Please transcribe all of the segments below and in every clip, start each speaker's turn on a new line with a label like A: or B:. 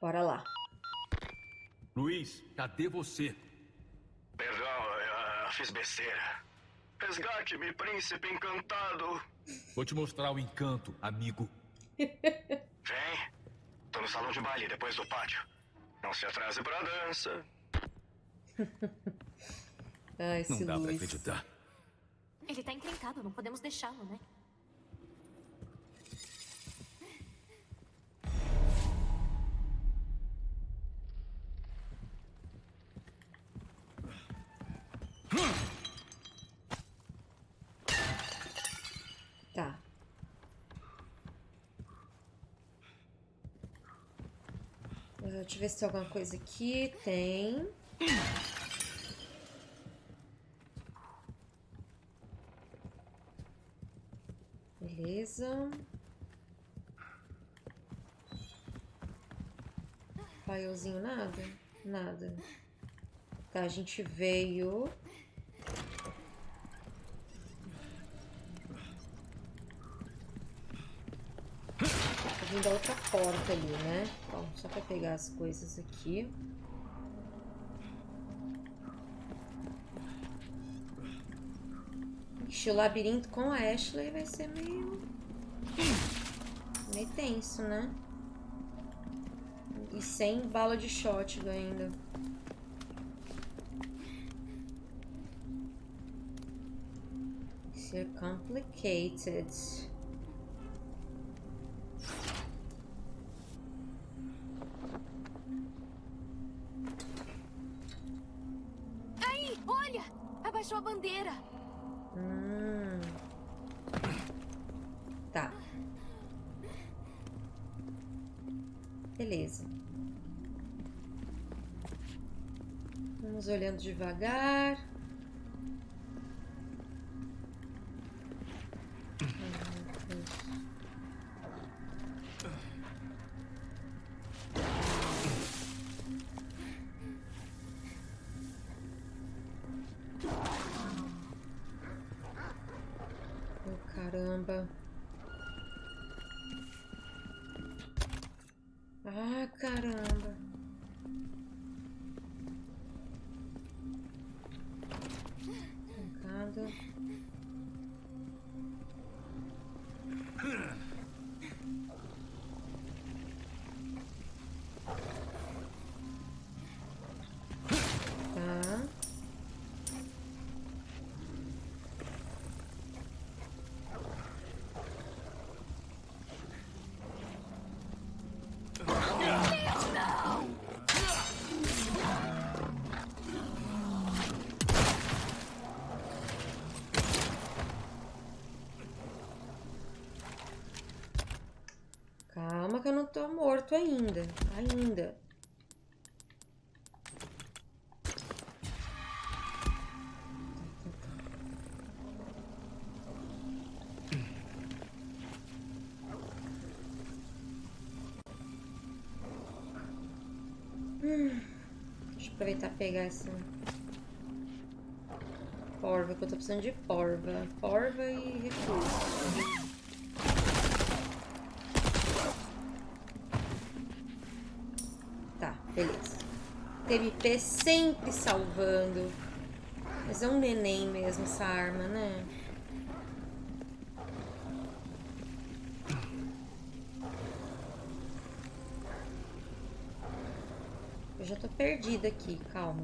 A: Bora lá.
B: Luiz, cadê você?
C: Perdão, eu fiz besteira. Resgate-me, príncipe encantado.
B: Vou te mostrar o encanto, amigo.
C: Vem. Tô no salão de baile, depois do pátio. Não se atrase pra dança.
A: Ai,
B: Não dá pra
A: Luiz.
B: acreditar.
D: Ele tá encrencado, não podemos deixá-lo, né?
A: Tá. Uh, Deixa eu ver se tem alguma coisa aqui. Tem. Beleza. Filezinho, nada? Nada. Tá, a gente veio. Vindo a outra porta ali, né? Bom, só pra pegar as coisas aqui. Ixi, o labirinto com a Ashley vai ser meio... Meio tenso, né? E sem bala de shotgun ainda. Ser complicated. Devagar. Tô morto ainda. Ainda. Hum, Deixa eu aproveitar e pegar essa porva, que eu tô precisando de porva. Porva e recurso. Beleza. TMP sempre salvando. Mas é um neném mesmo essa arma, né? Eu já tô perdida aqui, calma.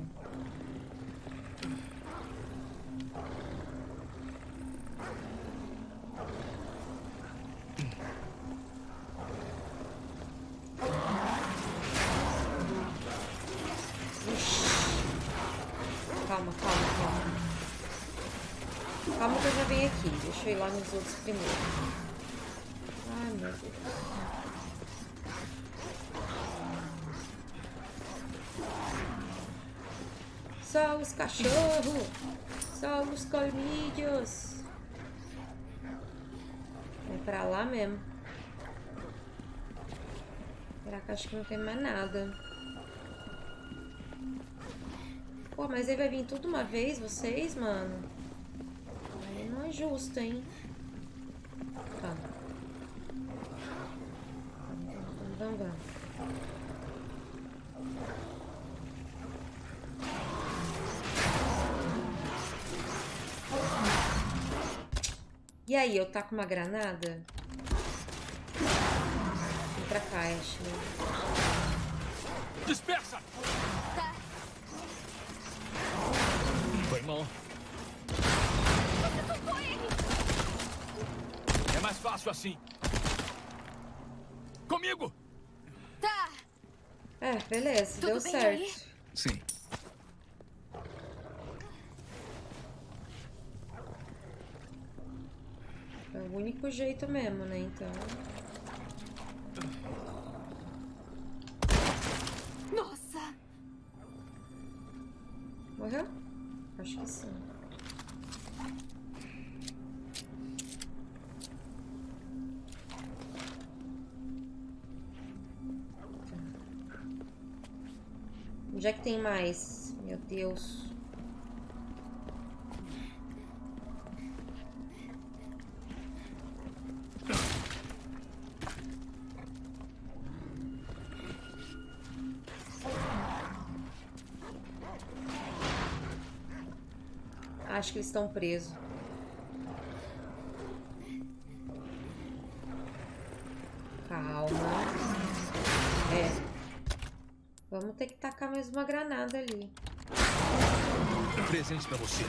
A: Lá nos outros primeiro. Ai, meu Deus. Só os cachorros. Só os colmilhos. É pra lá mesmo. Que acho que não tem mais nada? Pô, mas aí vai vir tudo uma vez, vocês, mano? Aí não é justo, hein? Aí, eu taco uma granada? Vem pra cá, Ashley.
B: Dispersa!
D: Tá.
B: Foi mal.
D: Você soltou ele!
B: É mais fácil assim. Comigo!
D: Tá.
A: É, beleza,
D: Tudo
A: deu
D: bem
A: certo.
D: aí?
B: Sim.
A: É o único jeito mesmo, né? Então. Que eles estão presos. Calma. É. Vamos ter que tacar mais uma granada ali.
B: Presente pra você.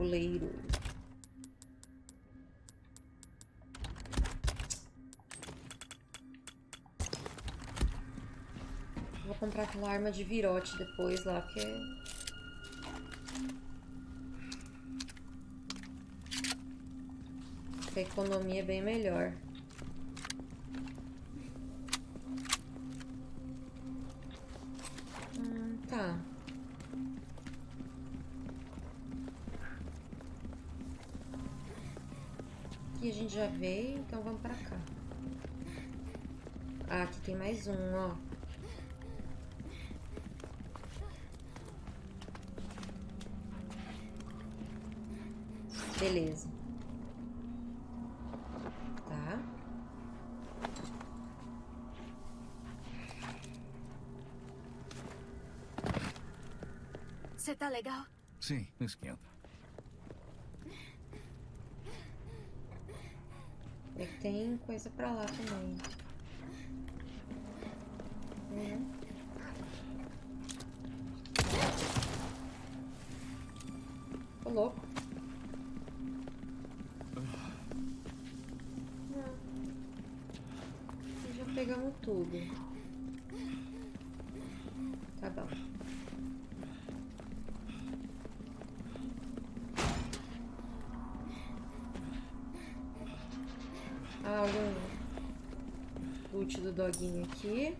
A: Tabuleiro. Vou comprar aquela arma de virote depois lá, porque... A economia é bem melhor. Mais um, ó. Beleza. Tá.
D: Você tá legal?
B: Sim, não esquenta.
A: É que tem coisa pra lá também. do doguinho aqui.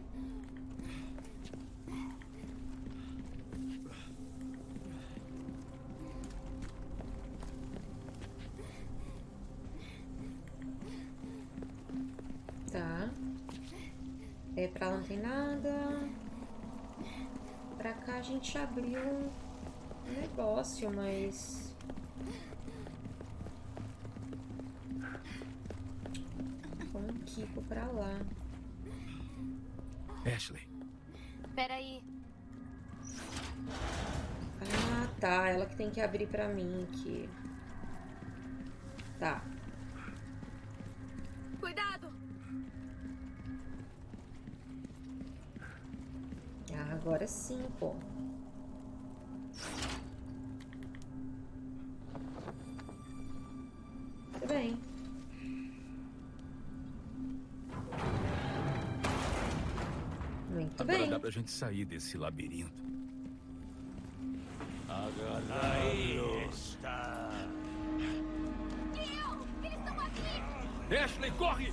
A: Tá. É, pra lá não tem nada. Pra cá a gente abriu um negócio, mas...
B: Ashley,
D: Peraí.
A: Ah, tá. Ela que tem que abrir pra mim aqui. Tá.
D: Cuidado!
A: Ah, agora sim, pô.
B: Pra gente sair desse labirinto.
D: Eu! Eles estão aqui!
B: Ashley, corre!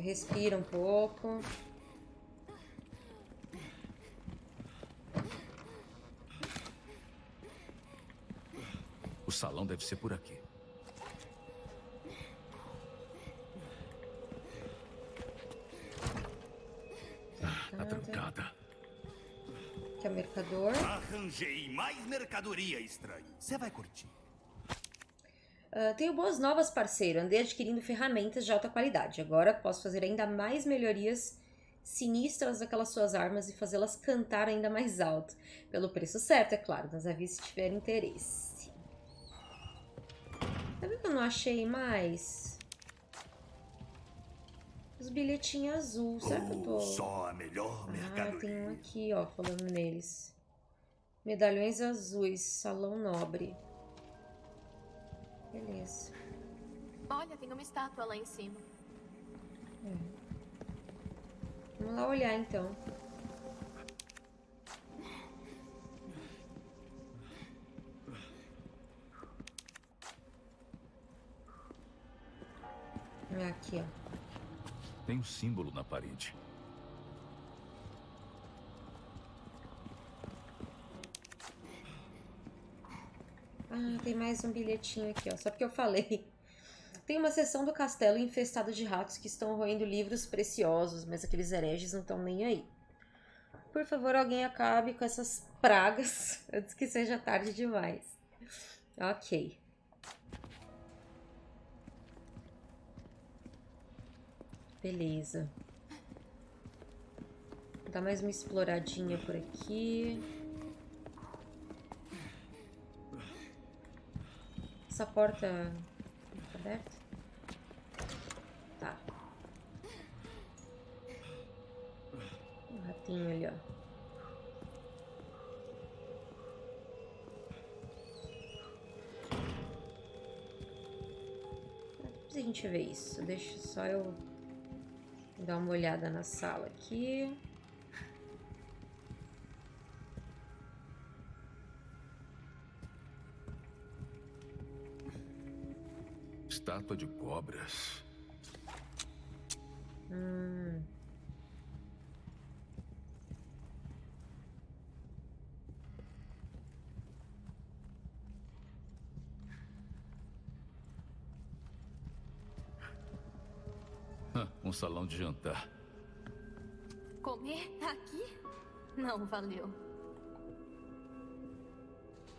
A: Pronto, respira um pouco.
B: O salão deve ser por aqui. Tá trancada.
A: Que é o mercador.
E: Arranjei mais mercadoria estranha. Você vai curtir.
A: Ah, tenho boas novas, parceiro. Andei adquirindo ferramentas de alta qualidade. Agora posso fazer ainda mais melhorias sinistras daquelas suas armas e fazê-las cantar ainda mais alto. Pelo preço certo, é claro, mas avise se tiver interesse. Tá vendo que eu não achei mais? Os bilhetinhos azul. Será que eu tô...
E: Só a melhor
A: Ah, tem um aqui, ó, falando neles. Medalhões azuis, salão nobre. Beleza.
D: Olha, tem uma estátua lá em cima.
A: Vamos lá olhar então. Aqui, ó.
B: Tem um símbolo na parede.
A: Ah, tem mais um bilhetinho aqui, ó. Só porque eu falei. Tem uma seção do castelo infestada de ratos que estão roendo livros preciosos, mas aqueles hereges não estão nem aí. Por favor, alguém acabe com essas pragas antes que seja tarde demais. Ok. Beleza. Dar mais uma exploradinha por aqui. Essa porta tá aberta? Tá. Um ratinho ali, ó. Depois a gente vê isso. Deixa só eu dar uma olhada na sala aqui.
B: Estátua de cobras.
A: Hum.
B: Ah, um salão de jantar.
D: Comer aqui? Não valeu.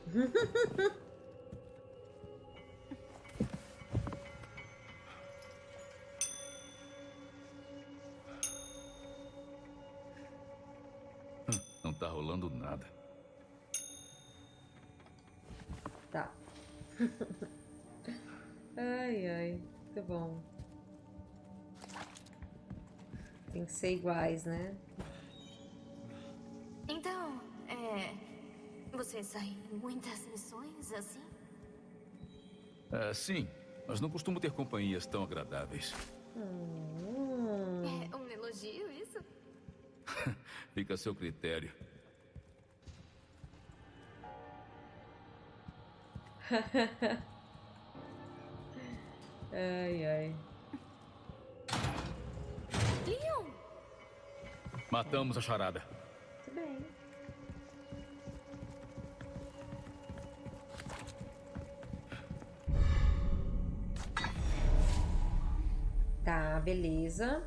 B: Tá rolando nada.
A: Tá. ai, ai. Muito bom. Tem que ser iguais, né?
D: Então, é. Você sai em muitas missões assim?
B: Ah, sim, mas não costumo ter companhias tão agradáveis.
A: Hum.
D: É um elogio isso?
B: Fica a seu critério.
A: Ai, ai.
D: Leon!
B: Matamos a charada.
A: Tudo bem. Tá, beleza.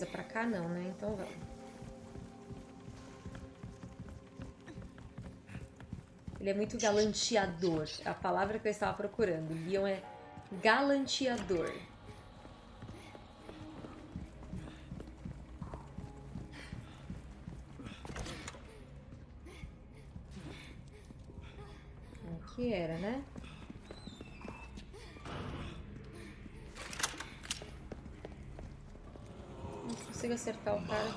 A: Coisa pra cá não, né? Então vamos. Ele é muito galanteador. A palavra que eu estava procurando. Leon é galanteador. Aqui era, né? Não acertar o cara.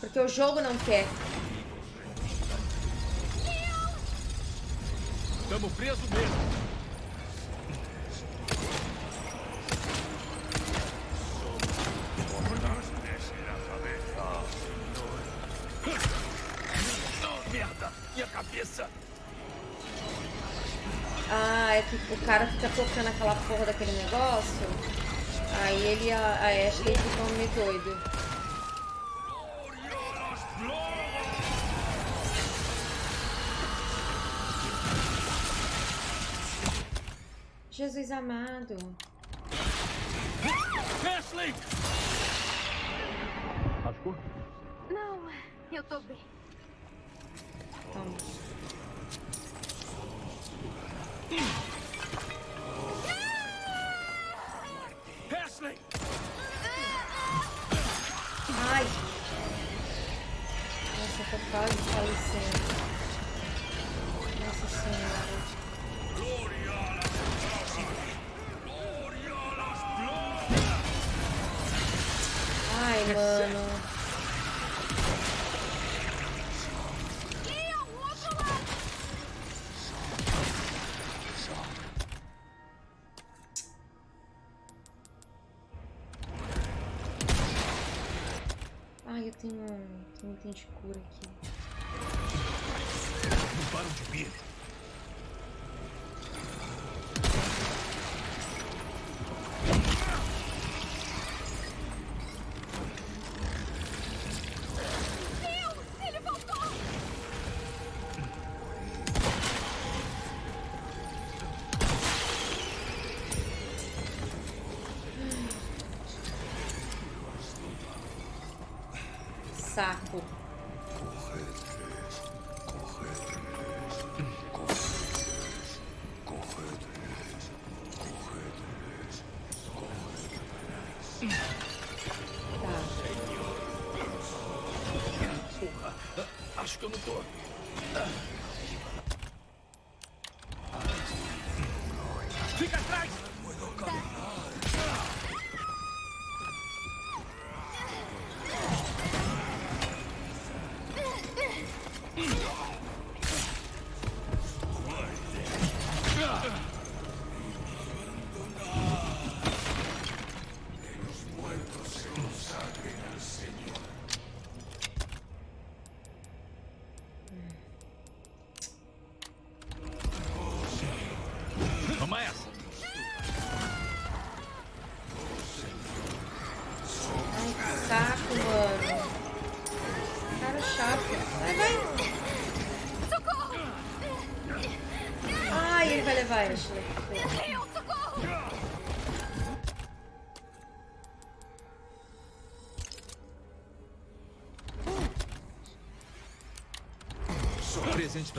A: Porque o jogo não quer.
B: Tamo preso mesmo. Merda! Minha cabeça!
A: Ah, é que o cara fica tocando aquela porra daquele negócio. Aí ele e a, a Ashley ficam meio doido. Jesus amado.
B: Ashley! Machucou?
D: Não, eu tô bem.
A: De cura aqui.
E: Param de
D: voltou!
A: Saco.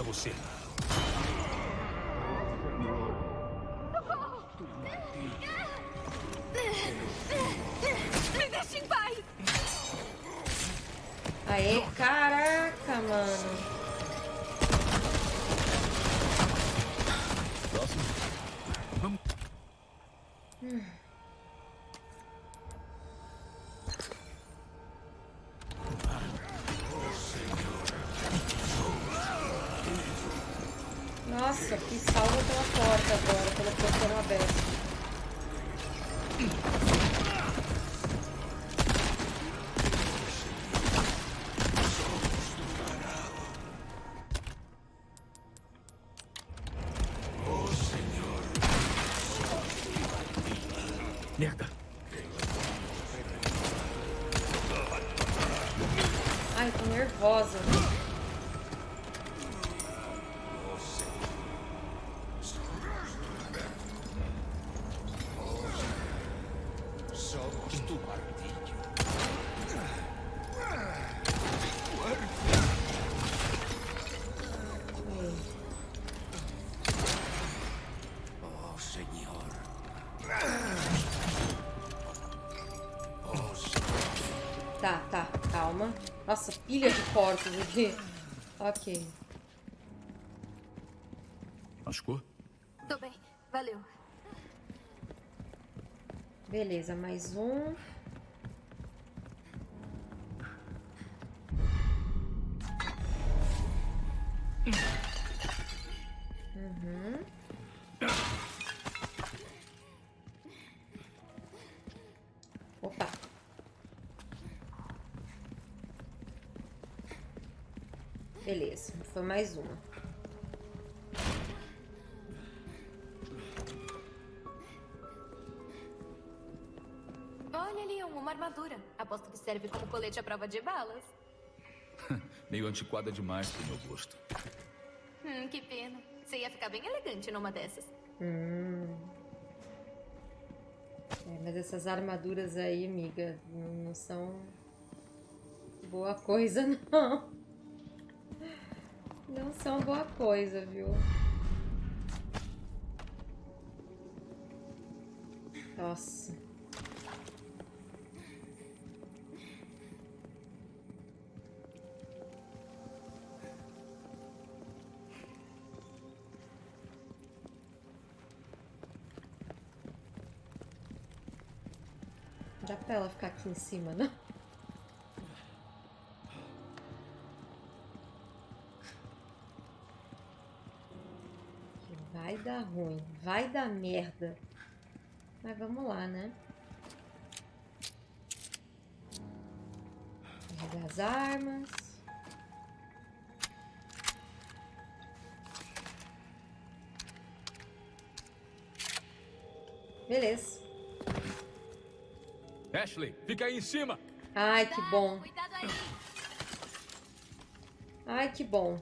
B: Você.
D: Me deixe em paz!
A: Aê, caraca, Nossa, pilha de porcos aqui. Ok.
B: Machucou?
D: Tô bem, valeu.
A: Beleza, mais um. Beleza, foi mais uma.
D: Olha ali, uma armadura. Aposto que serve como colete à prova de balas.
B: Meio antiquada demais pro meu gosto.
D: Hum, que pena. Você ia ficar bem elegante numa dessas.
A: Hum. É, mas essas armaduras aí, amiga, não, não são boa coisa, não. Não são boa coisa, viu? Nossa. Dá pra ela ficar aqui em cima, não? Dar ruim, vai dar merda. Mas vamos lá, né? Carregar as armas. Beleza.
B: Ashley, fica aí em cima!
A: Ai, que bom.
D: Cuidado aí.
A: Ai, que bom.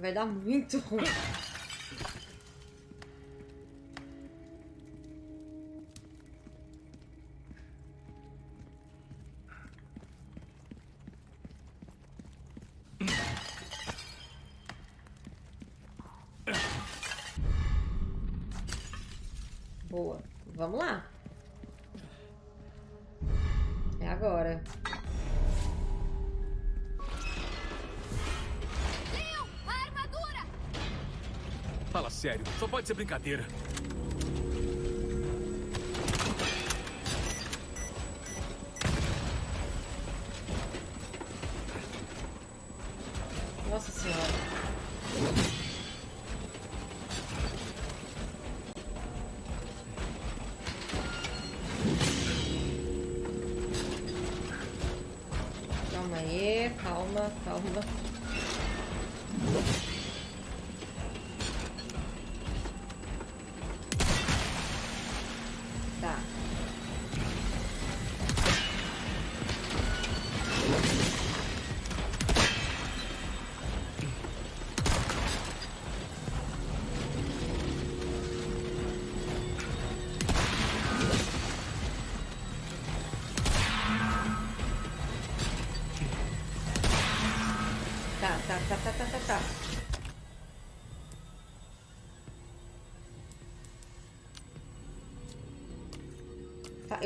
A: Vai dar muito ruim.
B: Ser brincadeira.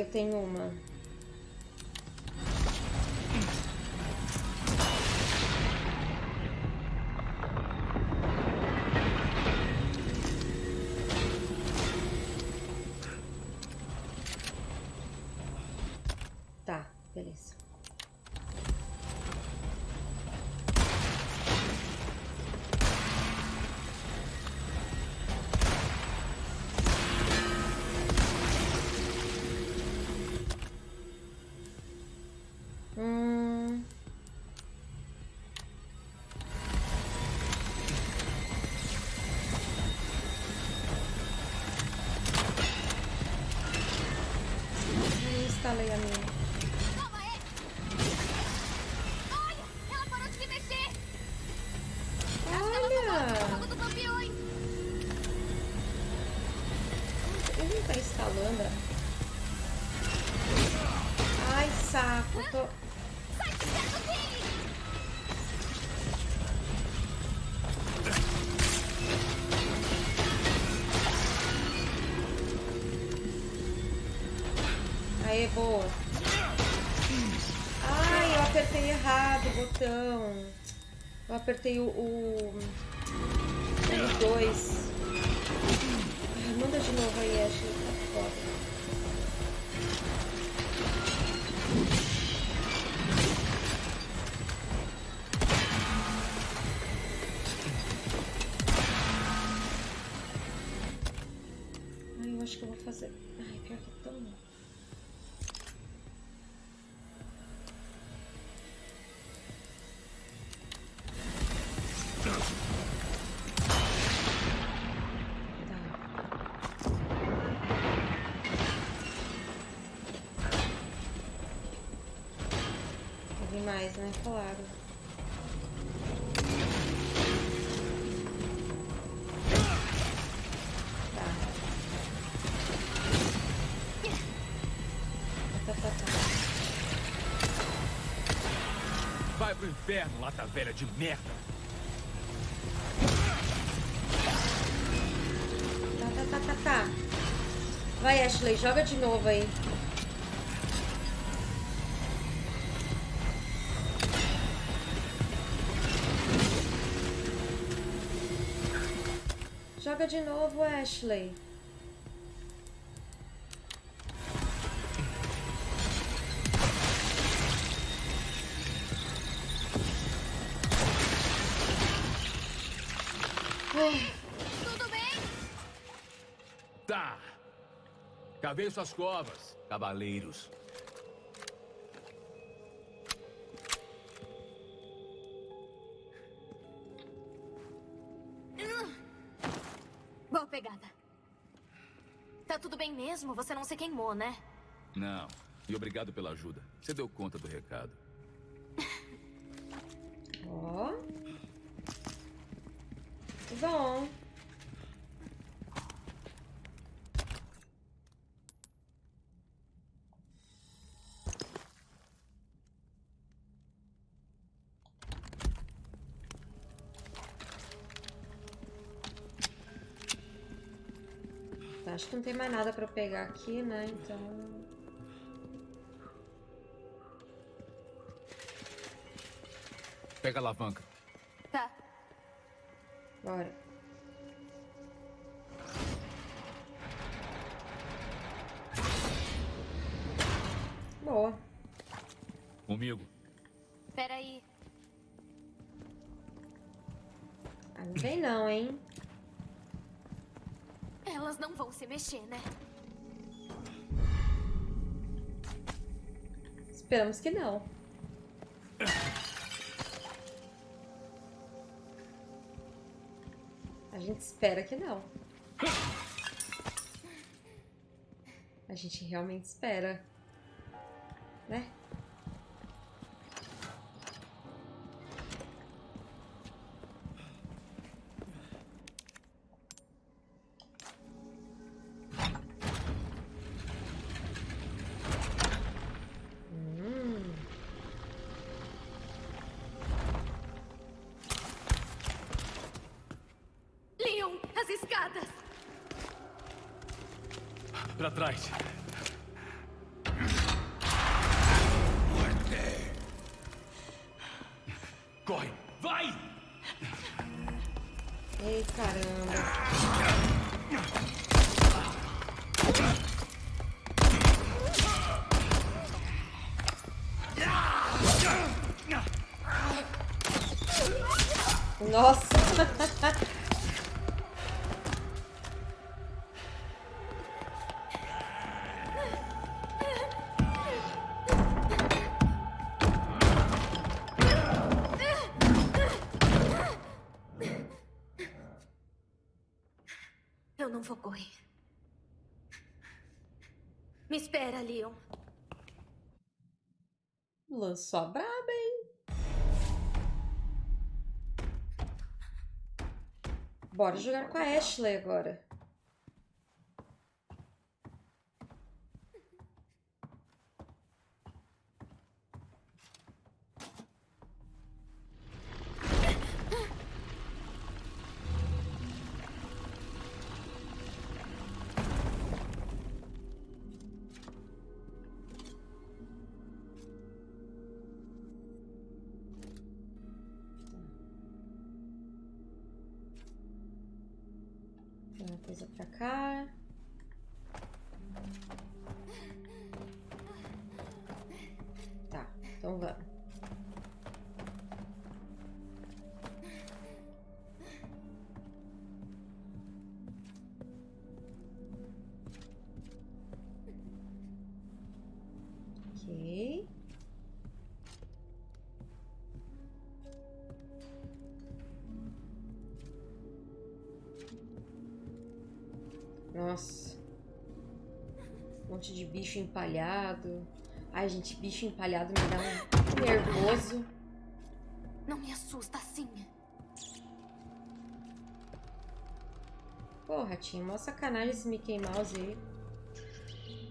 A: Eu tenho uma. Não instalei boa. Ai, eu apertei errado o botão. Eu apertei o... o... L2. Mais, né? Claro. Tá. Tá, tá, tá.
B: Vai pro inferno, lata velha de merda.
A: Tá, tá, tá, tá, tá. Vai, Ashley, joga de novo aí. De novo, Ashley.
D: Tudo bem?
B: Tá. Cavei suas covas, cavaleiros.
D: Mesmo? Você não se queimou, né?
B: Não. E obrigado pela ajuda. Você deu conta do recado.
A: Ó. Bom. Acho que não tem mais nada pra eu pegar aqui, né? Então.
B: Pega a alavanca.
D: Tá.
A: Bora. Boa.
B: Comigo.
D: Peraí.
A: Ah, não vem não, hein?
D: Elas não vão se mexer, né?
A: Esperamos que não. A gente espera que não. A gente realmente espera. Né?
D: Correr. Me espera, Leon.
A: Lançou a braba, hein? Bora jogar com a Ashley agora. Bicho empalhado. Ai, gente, bicho empalhado me dá um nervoso.
D: Não me assusta assim.
A: Porra, tinha uma sacanagem esse Mickey Mouse aí.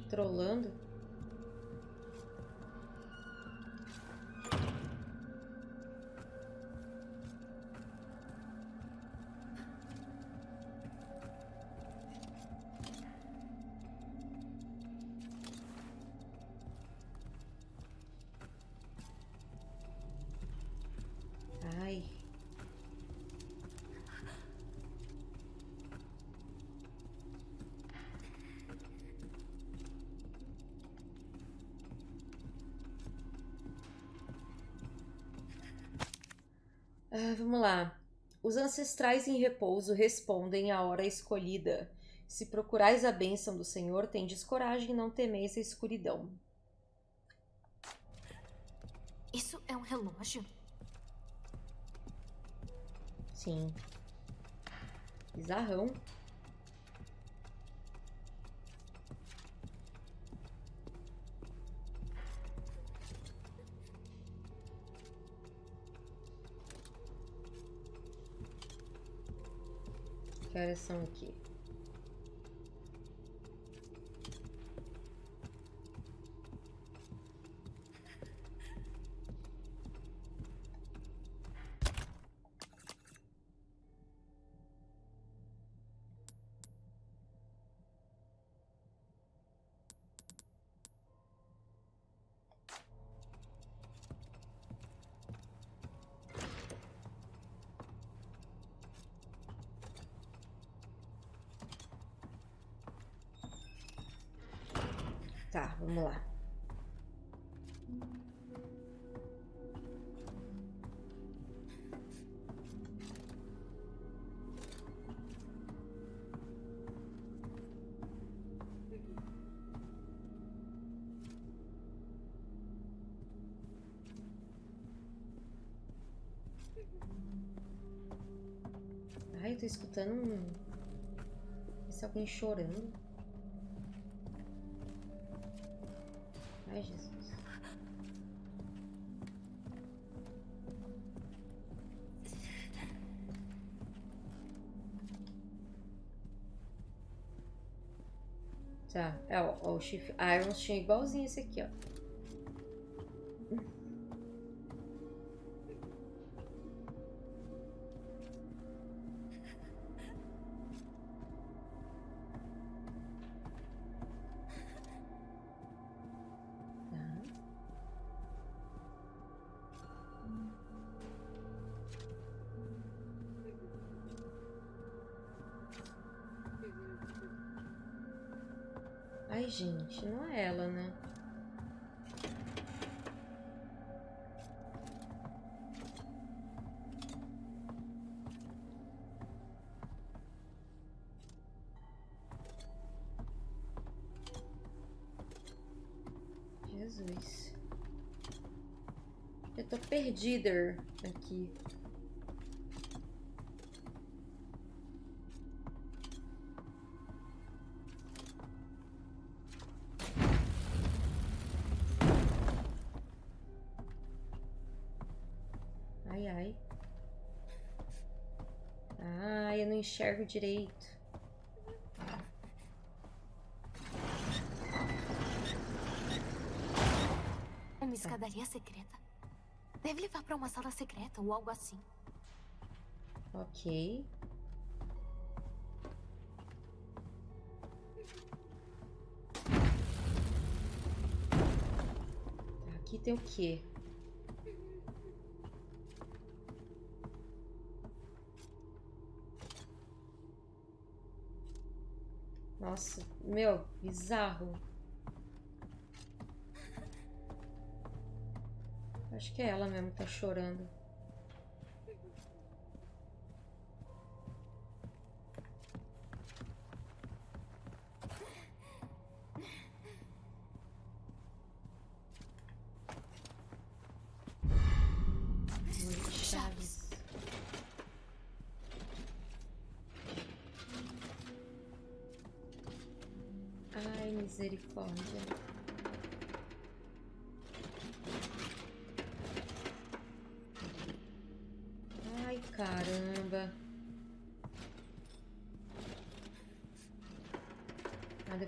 A: Trolando. Vamos lá. Os ancestrais em repouso respondem à hora escolhida. Se procurais a bênção do Senhor, tendes coragem e não temeis a escuridão.
D: Isso é um relógio?
A: Sim. Bizarrão. Horas são aqui? Tá, vamos lá. Ai, eu tô escutando um. Parece alguém chorando. O Chief Irons tinha igualzinho esse aqui, ó. Tô perdida aqui. Ai, ai. Ai, eu não enxergo direito.
D: Uma escadaria secreta. Deve levar pra uma sala secreta ou algo assim.
A: Ok. Tá, aqui tem o quê? Nossa, meu, bizarro. Que é ela mesmo que tá chorando. Ai, misericórdia.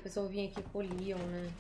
A: Eu vim aqui o Leon, né?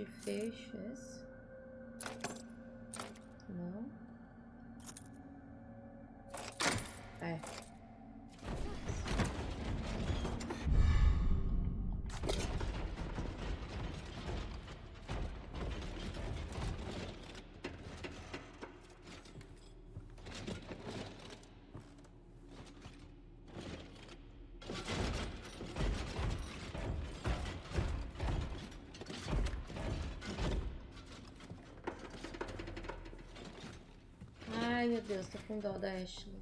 A: De fecho, meu Deus, tô com dó da Ashley.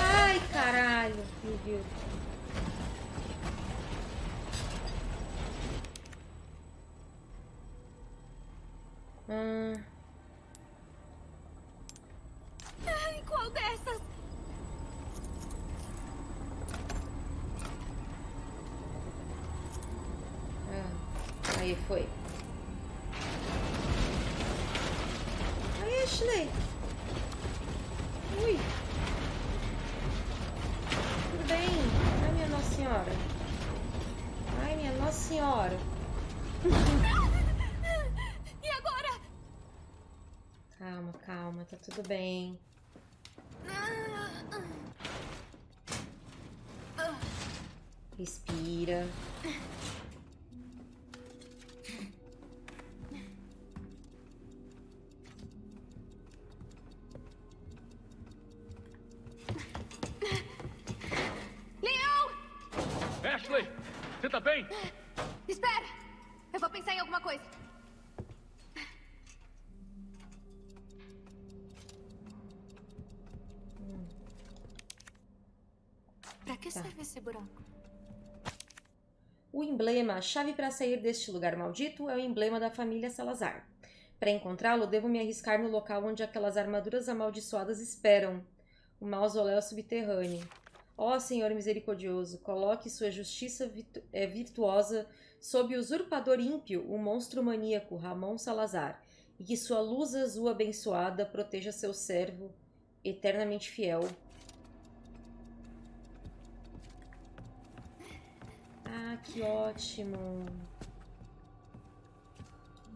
A: Ai, caralho, me viu. Ah,
D: Ai, qual dessas?
A: ah, aí foi. Ai, Ashley. Ui. Tudo bem? Ai, minha Nossa Senhora. Ai, minha Nossa Senhora.
D: E agora?
A: Calma, calma, tá tudo bem. O emblema, a chave para sair deste lugar maldito, é o emblema da família Salazar. Para encontrá-lo, devo me arriscar no local onde aquelas armaduras amaldiçoadas esperam o mausoléu subterrâneo. Ó Senhor misericordioso, coloque sua justiça virtu- é, virtuosa sob o usurpador ímpio, o monstro maníaco Ramon Salazar, e que sua luz azul abençoada proteja seu servo eternamente fiel. Ah, que ótimo!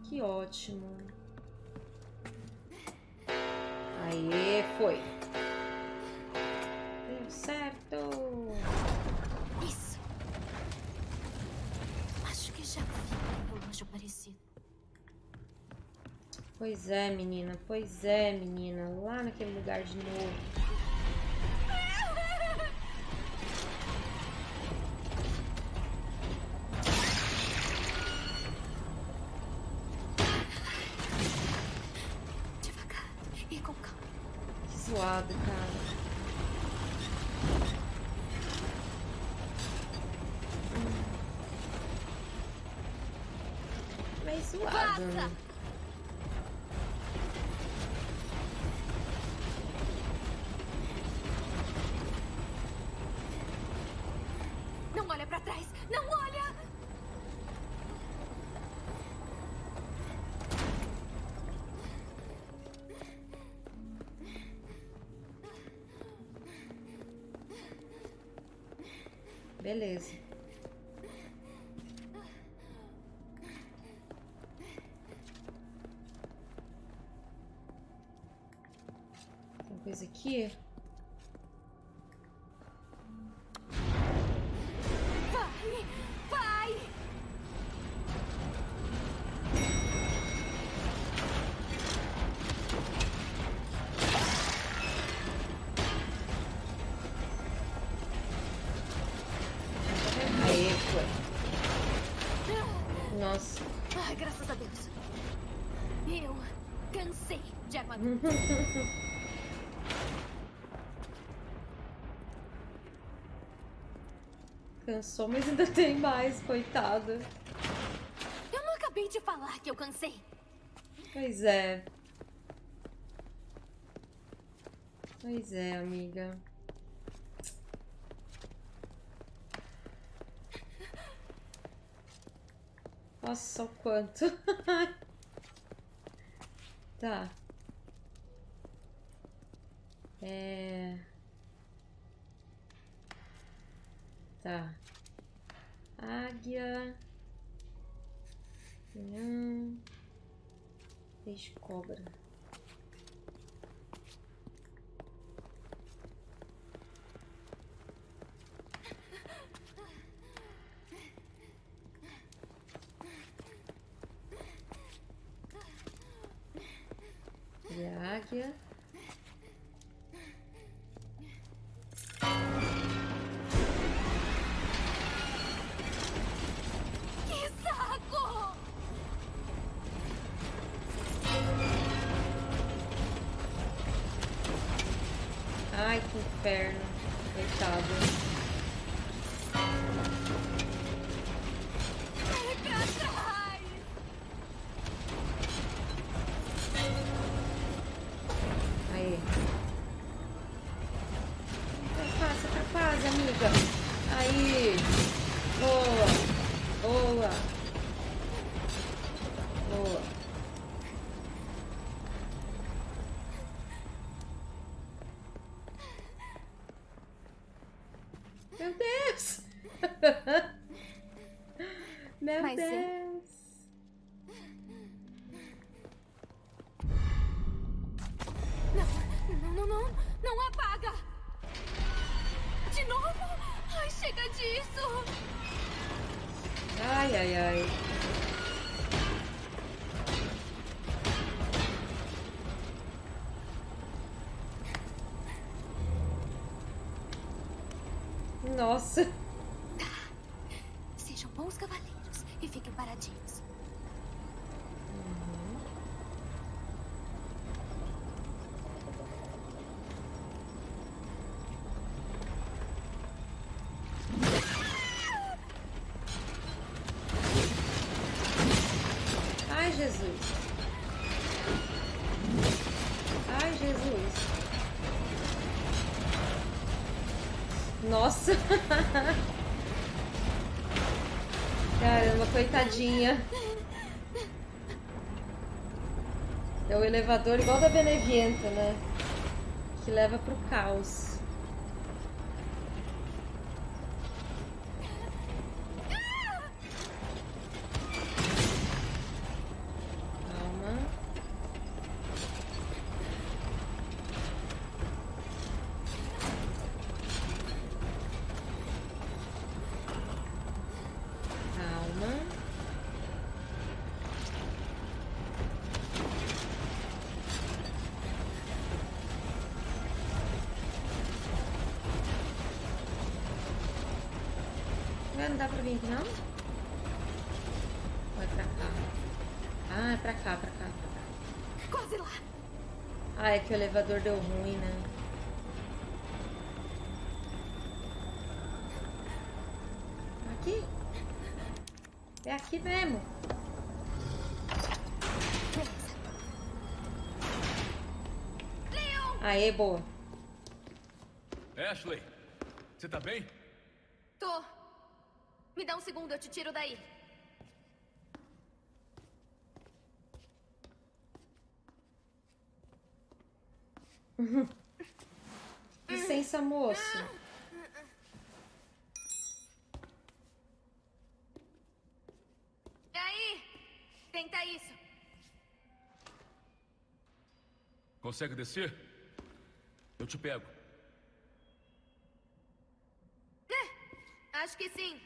A: Que ótimo! Aê, foi! Deu certo!
D: Isso. Acho que já vi um relógio parecido.
A: Pois é, menina, pois é, menina. Lá naquele lugar de novo. Beleza. Tem coisa aqui? Cansou, mas ainda tem mais, coitada.
D: Eu não acabei de falar que eu cansei.
A: Pois é. Pois é, amiga. Nossa, o quanto. tá. É. Tá. Águia. Hum. Peixe cobra. E. Meu Deus! Meu
D: Mas é-
A: Deus!
D: Não,
A: Coitadinha. É o elevador igual da Benevienta, né? Que leva pro caos. Calma. Calma. Ué, não dá pra vir aqui não? Ou é pra cá? Ah, é pra cá, pra cá, pra cá.
D: Quase lá.
A: Ah, é que o elevador deu ruim, né? Aqui? É aqui mesmo. Aê, boa.
B: Ashley, você tá bem?
D: Tô. Me dá um segundo, eu te tiro daí.
A: Licença, moço.
D: E aí? Tenta isso.
B: Consegue descer? Eu te pego.
D: Acho que sim.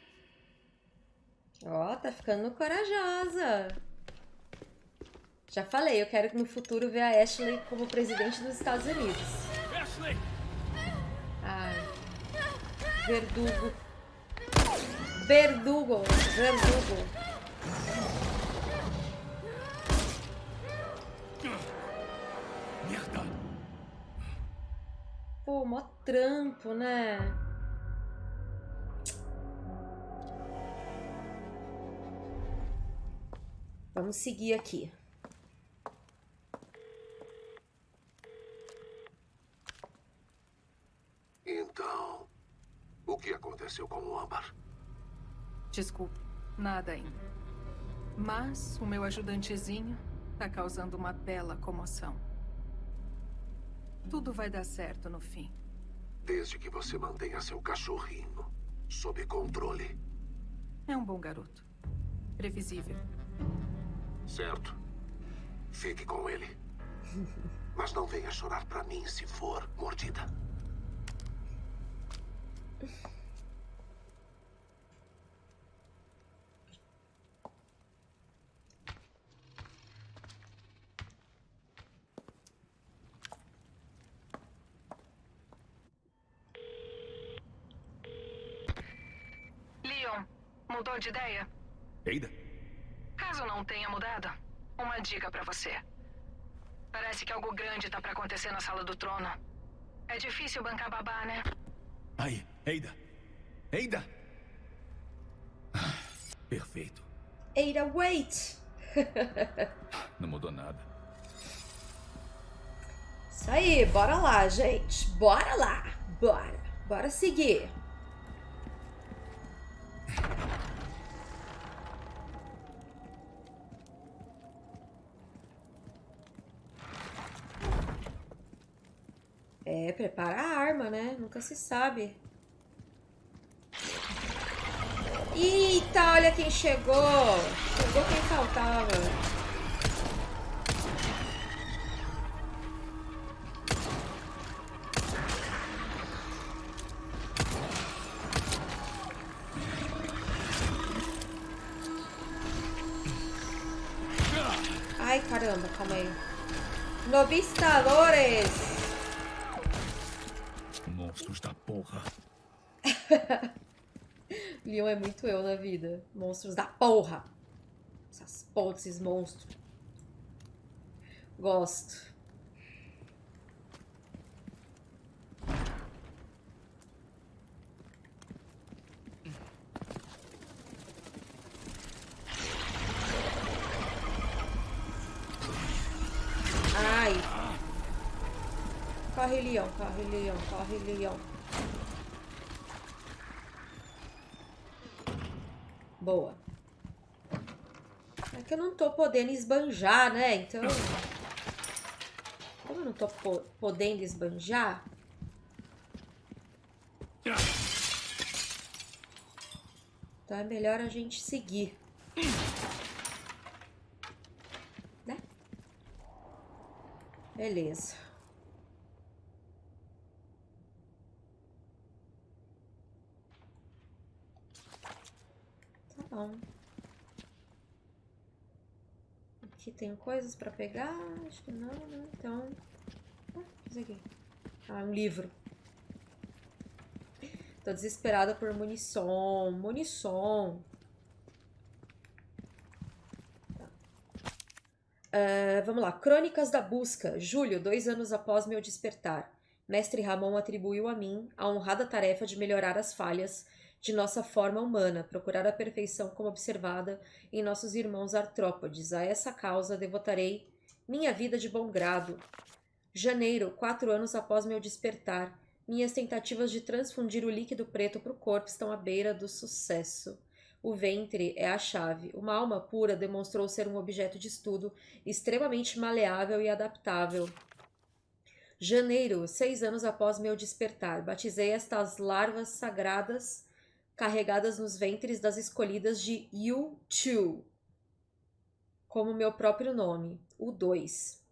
A: Ó, tá ficando corajosa. Já falei, eu quero que no futuro ver a Ashley como presidente dos Estados Unidos.
B: Ashley!
A: Ai. Verdugo. Verdugo. Verdugo. Mó trampo, né? Vamos seguir aqui.
F: Então, o que aconteceu com o Âmbar?
G: Desculpe, nada ainda. Mas o meu ajudantezinho tá causando uma bela comoção. Tudo vai dar certo no fim.
F: Desde que você mantenha seu cachorrinho sob controle.
G: É um bom garoto. Previsível.
F: Certo. Fique com ele. Mas não venha chorar pra mim se for mordida.
G: Leon, mudou de ideia?
B: Eida?
G: Caso não tenha mudado, uma dica pra você. Parece que algo grande tá pra acontecer na sala do trono. É difícil bancar babá, né?
B: Aí, Eida! Eida! Ah, Perfeito.
A: Ada, wait!
B: Não mudou nada.
A: Isso aí, bora lá, gente. Bora lá. Bora. Bora seguir. Prepara a arma, né? Nunca se sabe. Eita, olha quem chegou. Chegou quem faltava. Ai, caramba, calma aí. Novistadores! Leon é muito eu na vida. Monstros da porra! Essas porra desses monstros. Gosto. Ai. Corre, Leon, corre, Leon, corre, Leon. Boa. É que eu não tô podendo esbanjar, né? Então... Como eu não tô po podendo esbanjar... Então é melhor a gente seguir. Né? Beleza. Tá bom. Aqui tem coisas pra pegar? Acho que não, né? Então... Ah, isso aqui. Ah, um livro. Tô desesperada por munição. Munição. Tá. Uh, vamos lá. Crônicas da Busca. Julho, dois anos após meu despertar. Mestre Ramon atribuiu a mim a honrada tarefa de melhorar as falhas de nossa forma humana, procurar a perfeição como observada em nossos irmãos artrópodes. A essa causa devotarei minha vida de bom grado. Janeiro, quatro anos após meu despertar, minhas tentativas de transfundir o líquido preto para o corpo estão à beira do sucesso. O ventre é a chave. Uma alma pura demonstrou ser um objeto de estudo extremamente maleável e adaptável. Janeiro, seis anos após meu despertar, batizei estas larvas sagradas carregadas nos ventres das escolhidas de Yu-Chu, como meu próprio nome, o 2.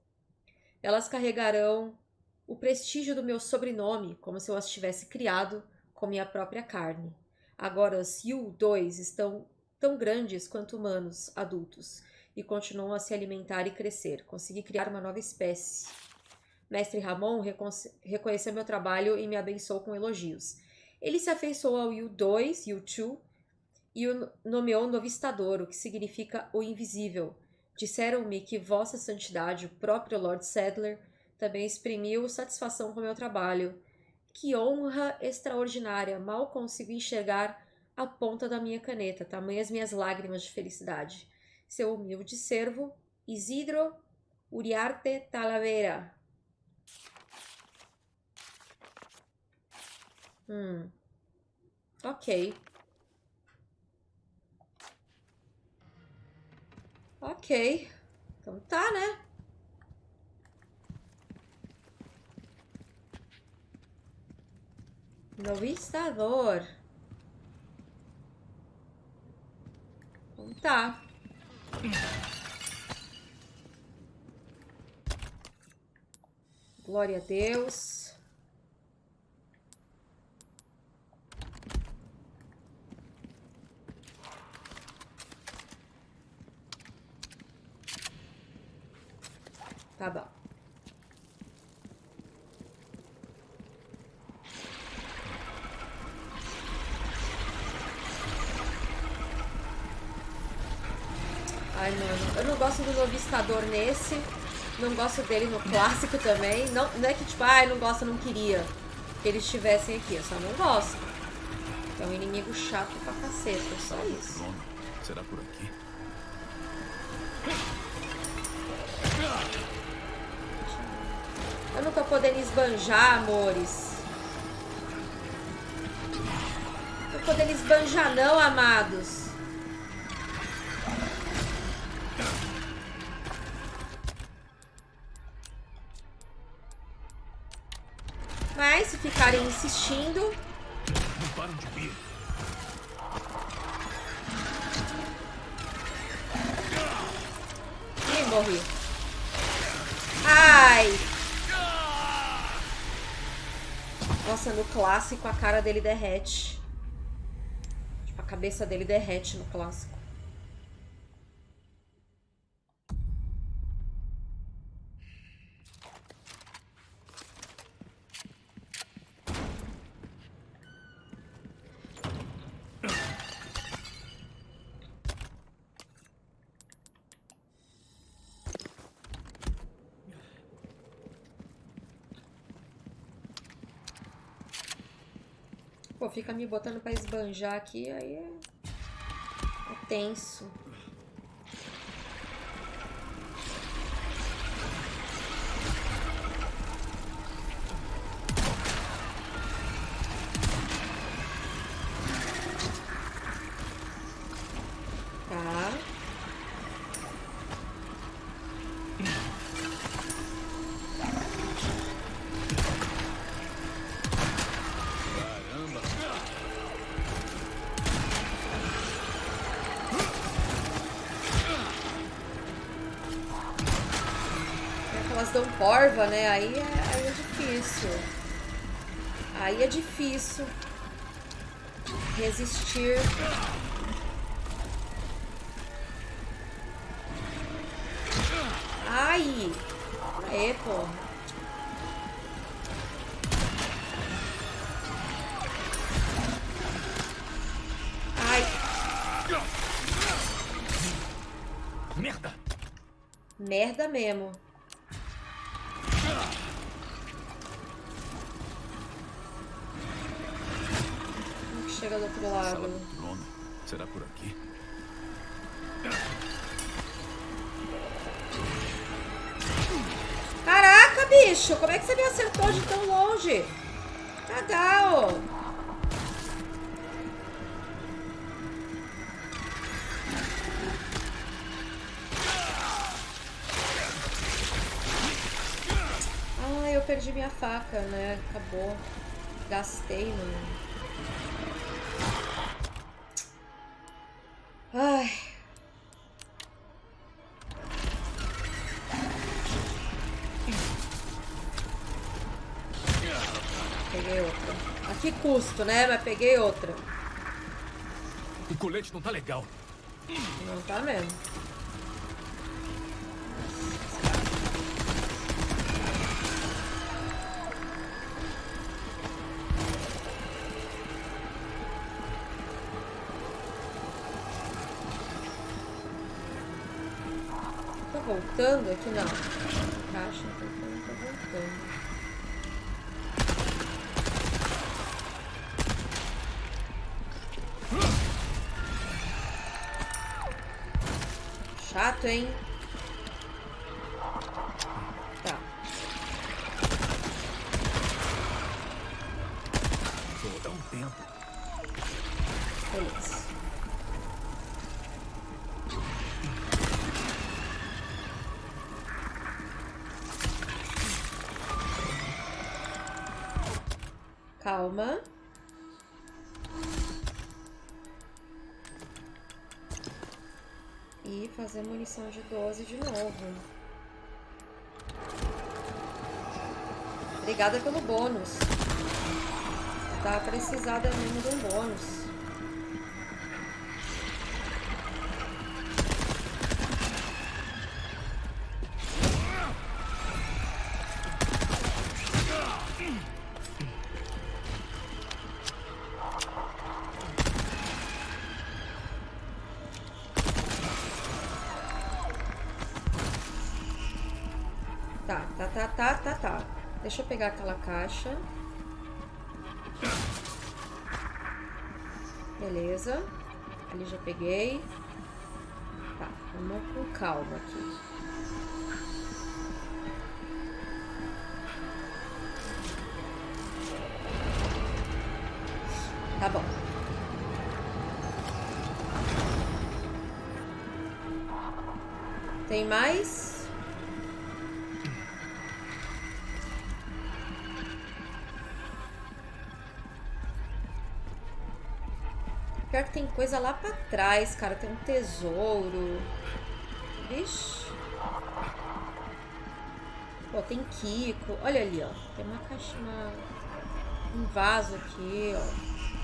A: Elas carregarão o prestígio do meu sobrenome, como se eu as tivesse criado com minha própria carne. Agora os Yu-2 estão tão grandes quanto humanos adultos e continuam a se alimentar e crescer. Consegui criar uma nova espécie. Mestre Ramon reconheceu meu trabalho e me abençoou com elogios. Ele se afeiçoou ao Yu-2, Yu-2, e o nomeou Novistador, o que significa o invisível. Disseram-me que Vossa Santidade, o próprio Lord Sadler, também exprimiu satisfação com meu trabalho. Que honra extraordinária! Mal consigo enxergar a ponta da minha caneta, tamanhas minhas lágrimas de felicidade. Seu humilde servo, Isidro Uriarte Talavera. Hum. Ok. Ok. Então tá, né? Novistador. Então tá. Glória a Deus. Tá bom. Ai, mano, eu não gosto do novistador nesse. Não gosto dele no clássico também. Não, não é que tipo, ai, ah, não gosto, não queria que eles estivessem aqui. Eu só não gosto. É um inimigo chato pra caceta, só isso.
B: Será por aqui?
A: Eu não tô podendo esbanjar, amores. Não podendo esbanjar não, amados. Mas se ficarem insistindo...
B: Não param de vir.
A: Ih, morri. No clássico a cara dele derrete. Tipo, a cabeça dele derrete no clássico. Pô, fica me botando pra esbanjar aqui, aí é, é tenso. Porva, né? Aí é, aí é difícil. Aí é difícil resistir. Ai! É, pô. Ai,
B: Merda!
A: merda mesmo. Gastei, mano. Ai. Peguei outra. A que custo, né? Mas peguei outra.
B: O colete não tá legal.
A: Não tá mesmo. Aqui? Não. Caixa, tô voltando, tô voltando. Chato, hein? De 12 de novo. Obrigada pelo bônus. Tá precisada mesmo de um bônus. Pegar aquela caixa. Beleza. Ali já peguei. Tá, vamos com calma aqui. Tá bom. Tem mais? Pior que tem coisa lá pra trás, cara. Tem um tesouro. Vixe. Pô, tem Kiko. Olha ali, ó. Tem uma caixa, uma... um vaso aqui, ó.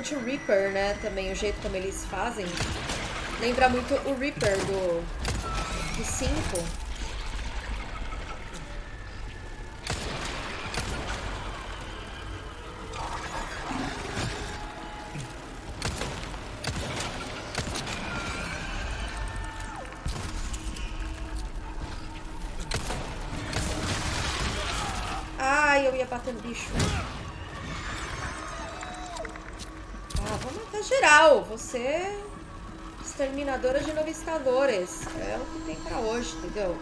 A: Bastante o Reaper, né? Também o jeito como eles fazem. Lembra muito o Reaper do, do 5. Exterminadora de novistadores. É o que tem pra hoje, entendeu?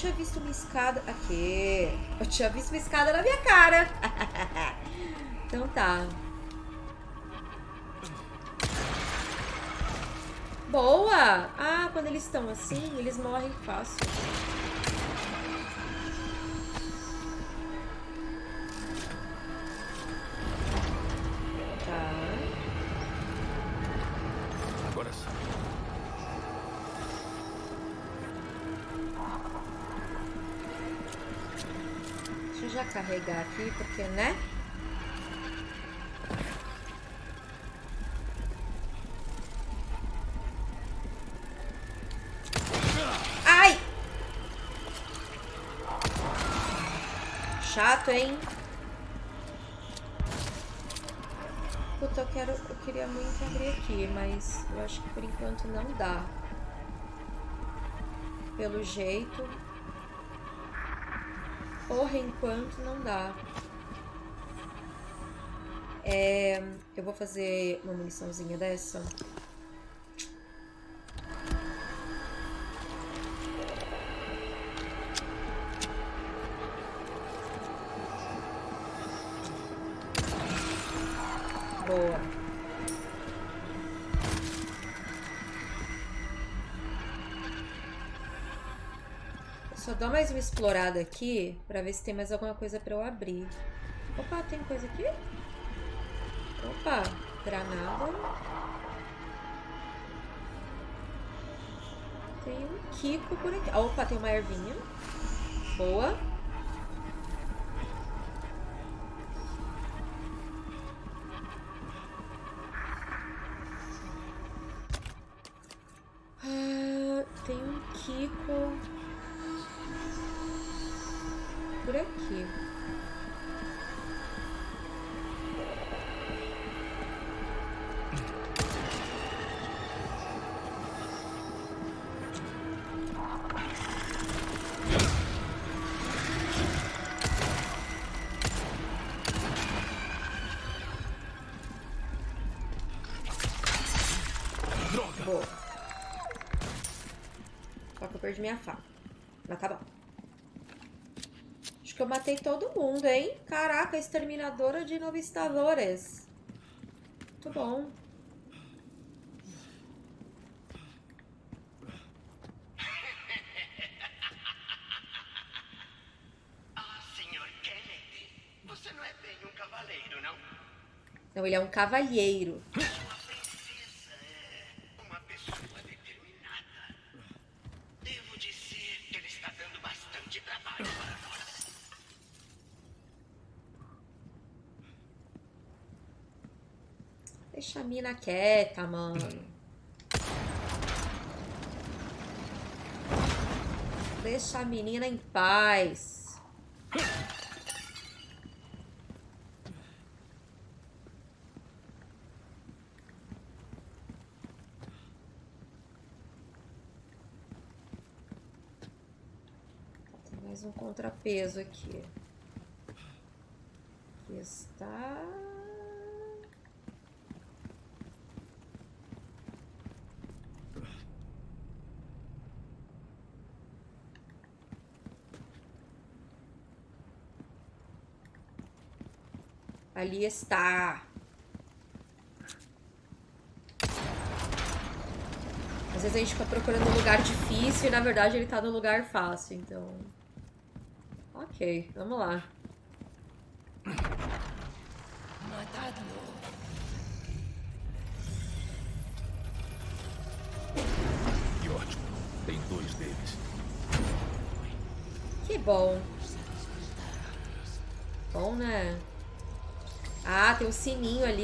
A: Tinha visto uma escada. Aqui. Eu tinha visto uma escada na minha cara. então tá. Boa! Ah, quando eles estão assim, eles morrem fácil. Porque, né? Ai! Chato, hein? Puta, eu quero. Eu queria muito abrir aqui, mas eu acho que por enquanto não dá. Pelo jeito. Por enquanto não dá. É, eu vou fazer uma muniçãozinha dessa. Boa. Só dou mais uma explorada aqui pra ver se tem mais alguma coisa pra eu abrir. Opa, tem coisa aqui? Opa, granada. Tem um Kiko por aqui. Opa, tem uma ervinha. Boa. Perdi minha faca. Mas tá bom. Acho que eu matei todo mundo, hein? Caraca, exterminadora de novistadores. Muito bom.
H: Ah, senhor Kennedy, você não é bem um cavaleiro, não?
A: Não, ele é um cavalheiro. mina quieta, mano. Deixa a menina em paz. Tem mais um contrapeso aqui. Aqui está. Ali está. Às vezes a gente fica procurando um lugar difícil e na verdade ele tá no lugar fácil, então. Ok, vamos lá.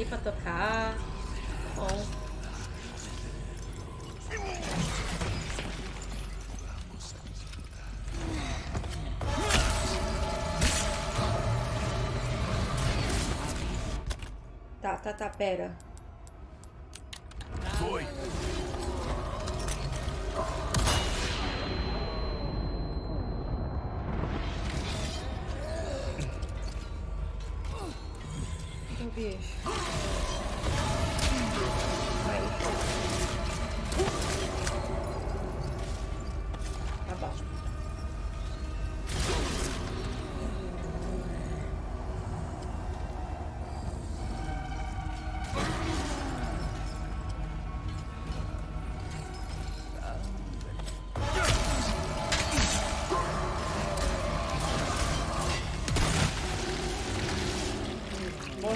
A: Pra tocar. Bom. Tá, tá, tá, pera.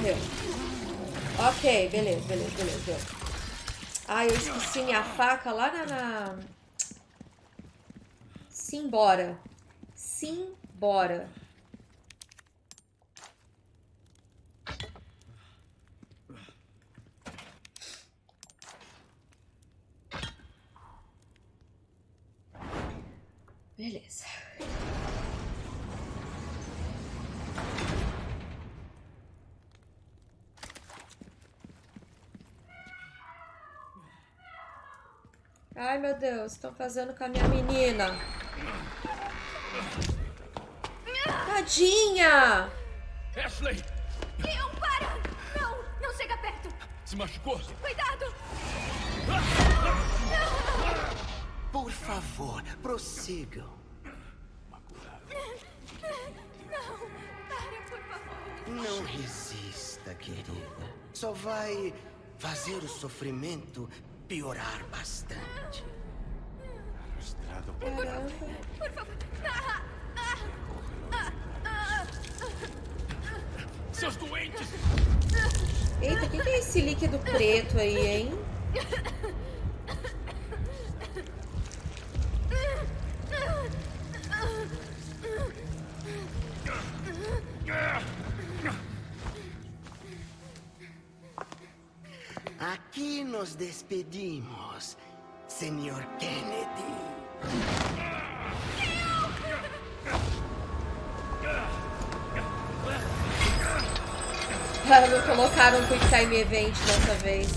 A: Morreu. Ok, beleza, beleza, beleza, beleza. Ah, eu esqueci minha faca lá na... na... Simbora. Simbora. Beleza. Ai, meu Deus, estão fazendo com a minha menina. Tadinha!
B: Ashley!
D: Leon, para! Não, não chega perto!
B: Se machucou?
D: Cuidado!
I: Por favor, prossigam.
D: Não, para, por favor.
I: Não resista, querida. Só vai fazer o sofrimento piorar bastante.
A: Caramba.
D: Por favor. Ah, ah, ah, ah,
B: Seus doentes!
A: Eita, o que, que é esse líquido preto aí, hein?
I: Aqui nos despedimos, Senhor Kennedy.
A: Ah, não colocaram um Quick Time Event dessa vez.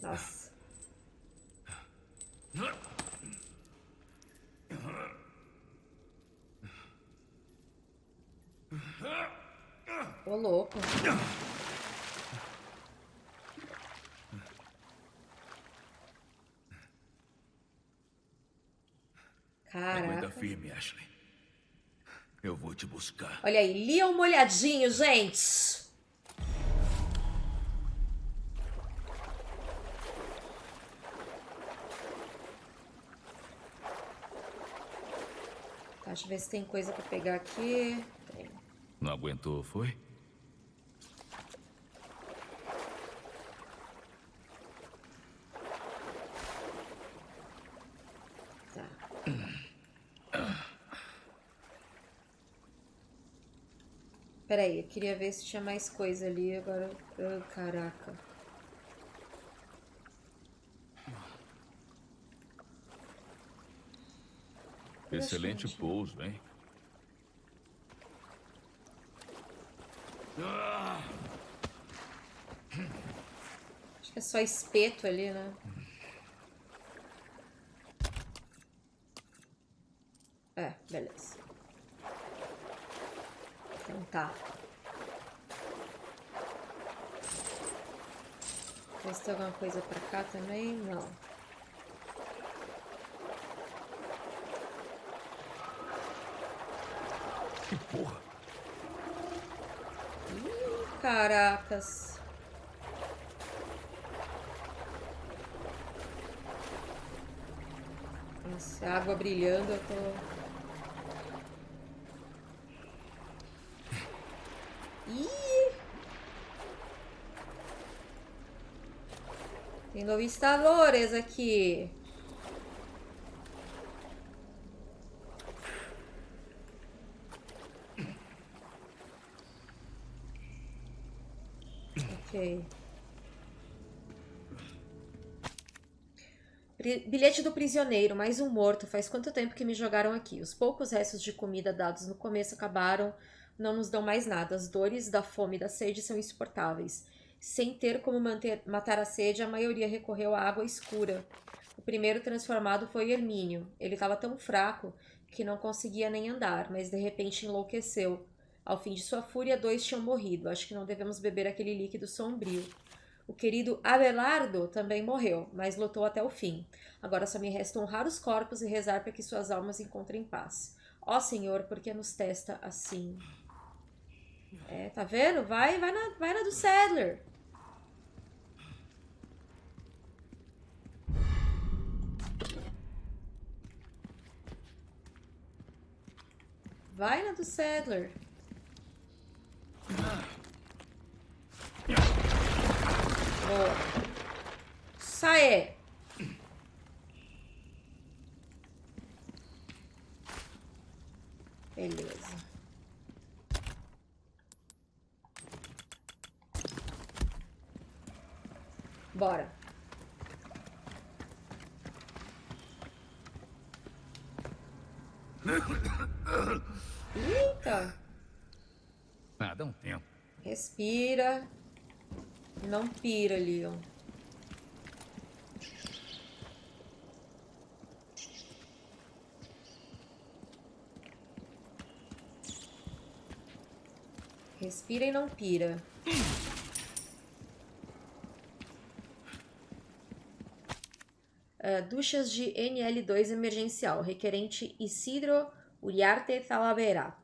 A: Nossa. Ô, louco.
B: Aguenta
A: Caraca.
B: firme, Ashley. Eu vou te buscar.
A: Olha aí, Leon molhadinho, gente. Tá, deixa eu ver se tem coisa pra pegar aqui. Tem.
B: Não aguentou, foi?
A: Tá. Peraí, eu queria ver se tinha mais coisa ali, agora... ah, caraca.
B: Excelente pouso, hein?
A: Acho que é só espeto ali, né? É, beleza. Então tá. Ver se tem alguma coisa pra cá também. Não.
B: Que porra!
A: Ih, caracas. Nossa, a água brilhando, eu tô... Ih! Tem novistadores aqui. Ok. Bilhete do prisioneiro, mais um morto. Faz quanto tempo que me jogaram aqui? Os poucos restos de comida dados no começo acabaram, não nos dão mais nada. As dores da fome e da sede são insuportáveis. Sem ter como manter, matar a sede, a maioria recorreu à água escura. O primeiro transformado foi Hermínio. Ele estava tão fraco que não conseguia nem andar, mas de repente enlouqueceu. Ao fim de sua fúria, dois tinham morrido. Acho que não devemos beber aquele líquido sombrio. O querido Abelardo também morreu, mas lutou até o fim. Agora só me resta honrar os corpos e rezar para que suas almas encontrem paz. Ó Senhor, por que nos testa assim? É, tá vendo? Vai, vai na, vai na do Sadler. Vai na do Sadler. Boa. Sai. Beleza. Bora. Eita.
B: Ah, dá um tempo.
A: Respira. Não pira, Leon. Respira e não pira. Uh, duchas de NL2 emergencial, requerente Isidro Uriarte Talavera.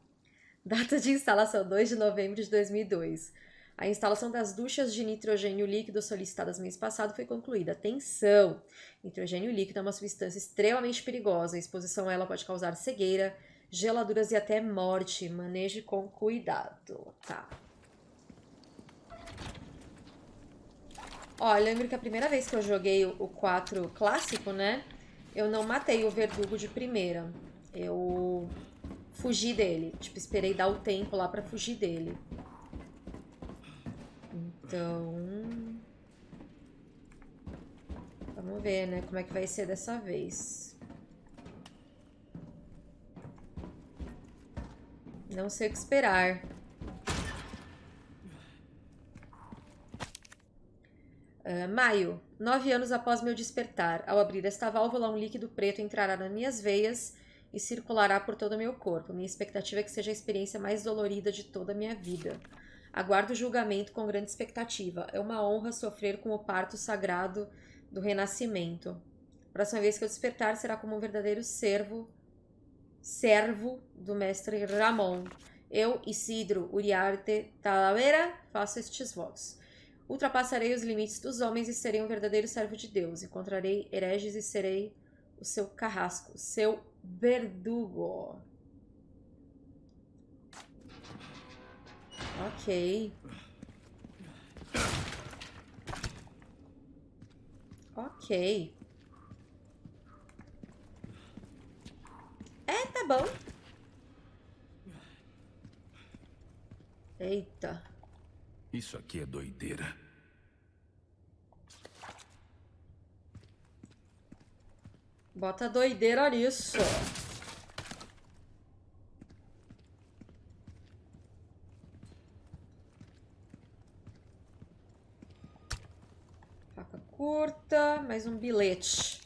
A: Data de instalação 2 de novembro de 2002. A instalação das duchas de nitrogênio líquido solicitadas mês passado foi concluída. Atenção! Nitrogênio líquido é uma substância extremamente perigosa. A exposição a ela pode causar cegueira, geladuras e até morte. Maneje com cuidado. Tá. Ó, eu lembro que a primeira vez que eu joguei o 4 clássico, né? Eu não matei o verdugo de primeira. Eu fugi dele. Tipo, esperei dar o tempo lá pra fugir dele. Então... Vamos ver, né? Como é que vai ser dessa vez. Não sei o que esperar. Uh, maio. Nove anos após meu despertar. Ao abrir esta válvula, um líquido preto entrará nas minhas veias e circulará por todo o meu corpo. Minha expectativa é que seja a experiência mais dolorida de toda a minha vida. Aguardo o julgamento com grande expectativa. É uma honra sofrer com o parto sagrado do renascimento. próxima vez que eu despertar será como um verdadeiro servo, servo do mestre Ramon. Eu, Isidro Uriarte Talavera, faço estes votos. Ultrapassarei os limites dos homens e serei um verdadeiro servo de Deus. Encontrarei hereges e serei o seu carrasco, seu verdugo. Ok. Ok. É, tá bom. Eita.
B: Isso aqui é doideira.
A: Bota doideira nisso. curta, mais um bilhete.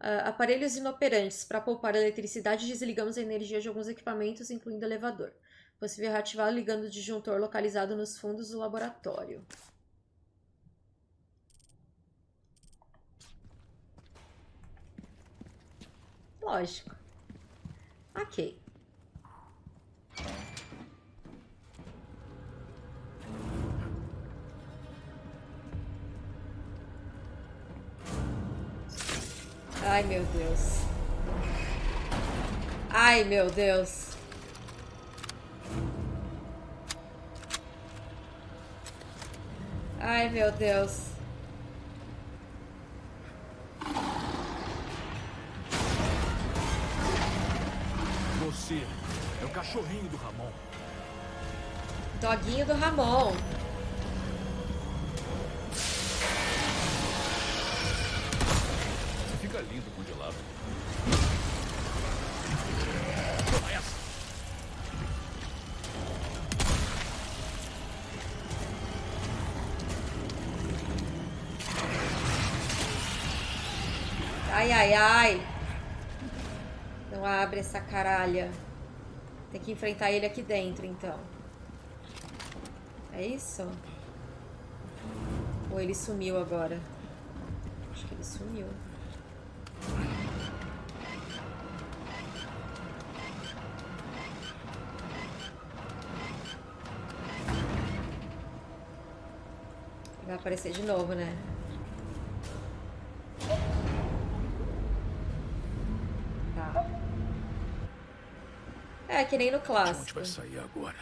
A: Uh, aparelhos inoperantes. Para poupar eletricidade, desligamos a energia de alguns equipamentos, incluindo elevador. Possível reativar ligando o disjuntor localizado nos fundos do laboratório. Lógico. Ok. Ai, meu Deus. Ai, meu Deus. Ai, meu Deus.
B: Você é o cachorrinho do Ramon.
A: Doguinho do Ramon.
B: Fica lindo congelado. Vai assim.
A: Ai, ai. Não abre essa caralha. Tem que enfrentar ele aqui dentro, então. É isso? Ou ele sumiu agora? Acho que ele sumiu. Vai aparecer de novo, né? Tá. É, que nem no
B: De onde
A: clássico.
B: vai sair agora?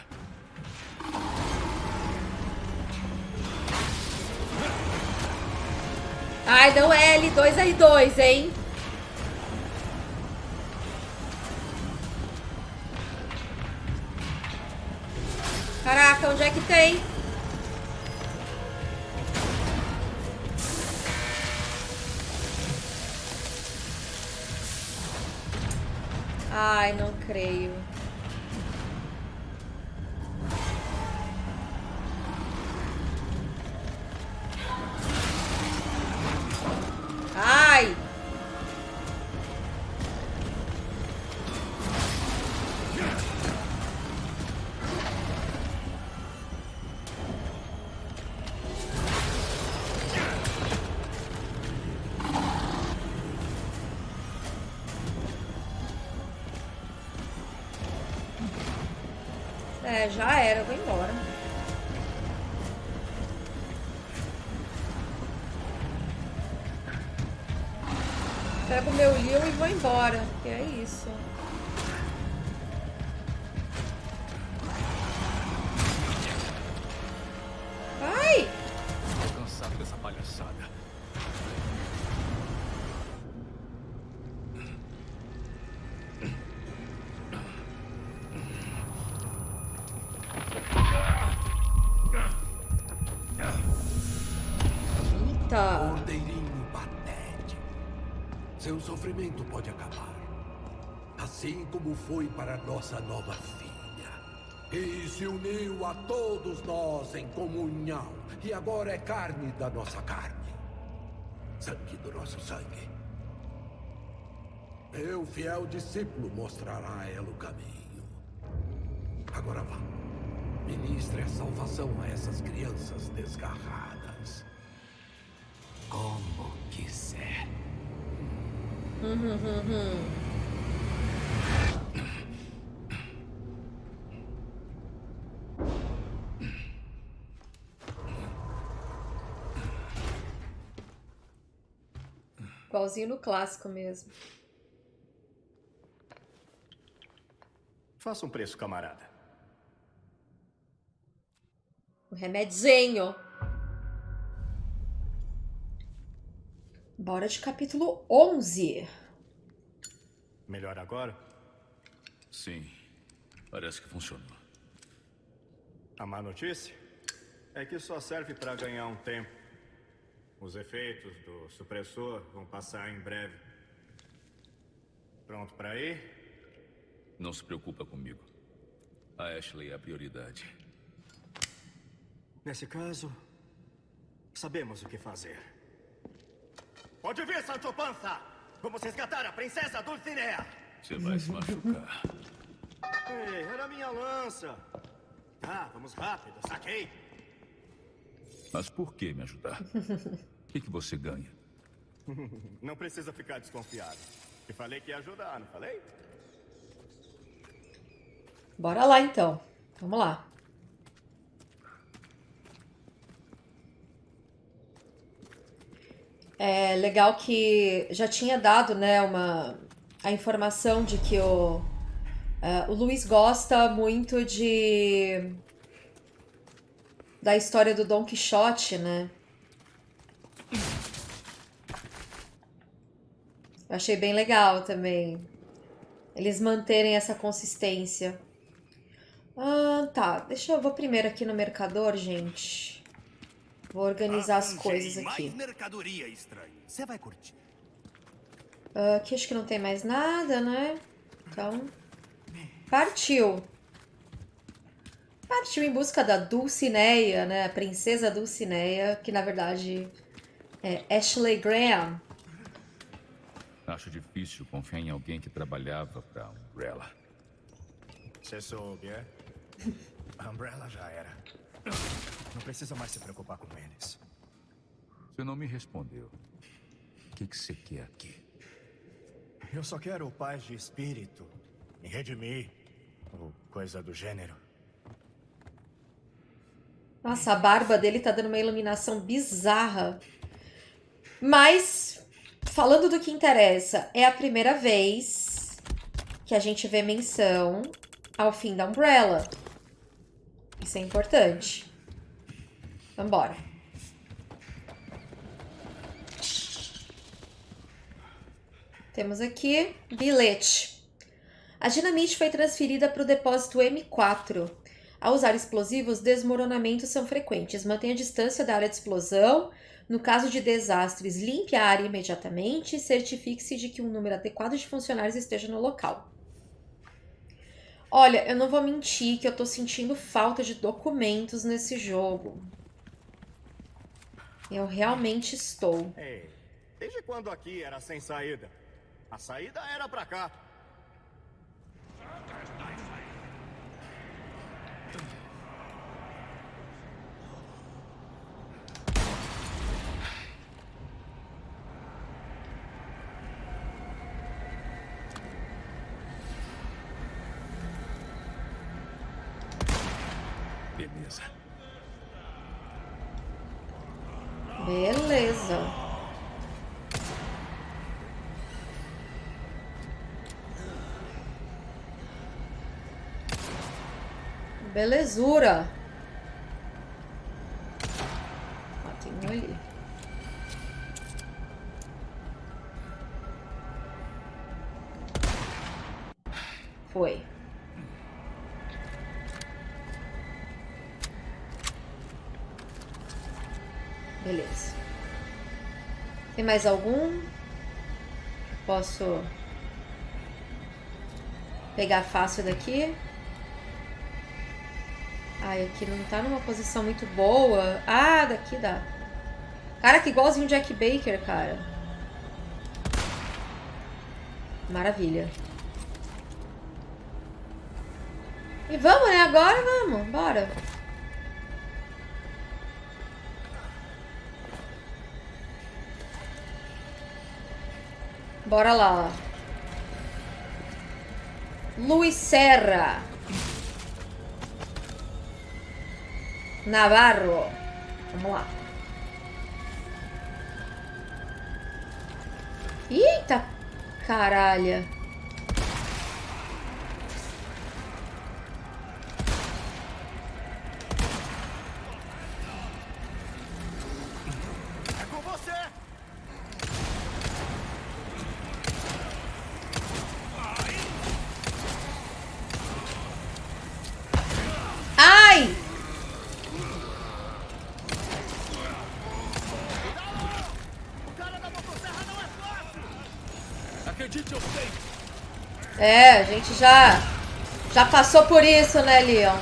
A: Ai, não é L2R2, hein? Caraca, onde é que tem? Ai, não creio. É, já era, eu vou embora. Pego meu Leon e vou embora, que é isso.
F: Para nossa nova filha. E se uniu a todos nós em comunhão. E agora é carne da nossa carne. Sangue do nosso sangue. Meu fiel discípulo mostrará a ela o caminho. Agora vá. Ministre a salvação a essas crianças desgarradas. Como quiser.
A: Igualzinho no clássico mesmo.
J: Faça um preço, camarada.
A: O remedinho. Bora de capítulo 11.
J: Melhor agora?
B: Sim, parece que funcionou.
J: A má notícia é que só serve para ganhar um tempo. Os efeitos do supressor vão passar em breve. Pronto para ir?
B: Não se preocupa comigo. A Ashley é a prioridade.
J: Nesse caso, sabemos o que fazer. Pode vir, Sancho Panza! Vamos resgatar a princesa Dulcinea!
B: Você vai se machucar.
J: Ei, era minha lança! Ah, vamos rápido, saquei!
B: Mas por que me ajudar? O que, que você ganha?
J: Não precisa ficar desconfiado. Te falei que ia ajudar, não falei?
A: Bora lá então. Vamos lá. É legal que já tinha dado, né, uma a informação de que o é, o Luiz gosta muito de da história do Dom Quixote, né? Eu achei bem legal também eles manterem essa consistência. tá. Deixa eu... Vou primeiro aqui no mercador, gente. Vou organizar as coisas aqui.
J: Você vai curtir.
A: Ah, Aqui acho que não tem mais nada, né? Então... Partiu. Partiu em busca da Dulcineia, né? A princesa Dulcineia, que na verdade é Ashley Graham.
B: Acho difícil confiar em alguém que trabalhava pra Umbrella.
J: Você soube, é? A Umbrella já era. Não precisa mais se preocupar com eles.
B: Você não me respondeu. O que, que você quer aqui?
J: Eu só quero paz de espírito. Me redimir. Ou coisa do gênero.
A: Nossa, a barba dele tá dando uma iluminação bizarra. Mas, falando do que interessa, é a primeira vez que a gente vê menção ao fim da Umbrella. Isso é importante. Vambora. Temos aqui bilhete. A dinamite foi transferida para o depósito M4. Ao usar explosivos, desmoronamentos são frequentes. Mantenha a distância da área de explosão. No caso de desastres, limpe a área imediatamente e certifique-se de que um número adequado de funcionários esteja no local. Olha, eu não vou mentir que eu tô sentindo falta de documentos nesse jogo. Eu realmente estou.
E: Ei, desde quando aqui era sem saída? A saída era pra cá.
B: Beleza.
A: Beleza. Belezura. Tem um ali. Foi. Beleza. Tem mais algum? Posso pegar fácil daqui? Aqui não tá numa posição muito boa. Ah, daqui dá. Cara, que igualzinho o Jack Baker, cara. Maravilha. E vamos, né? Agora vamos. Bora. Bora lá. Luiz Serra. Navarro. Vamos lá. Eita caralho.
J: É com você!
A: Ai!
B: Acredite, eu sei.
A: É, a gente já já passou por isso, né, Leon?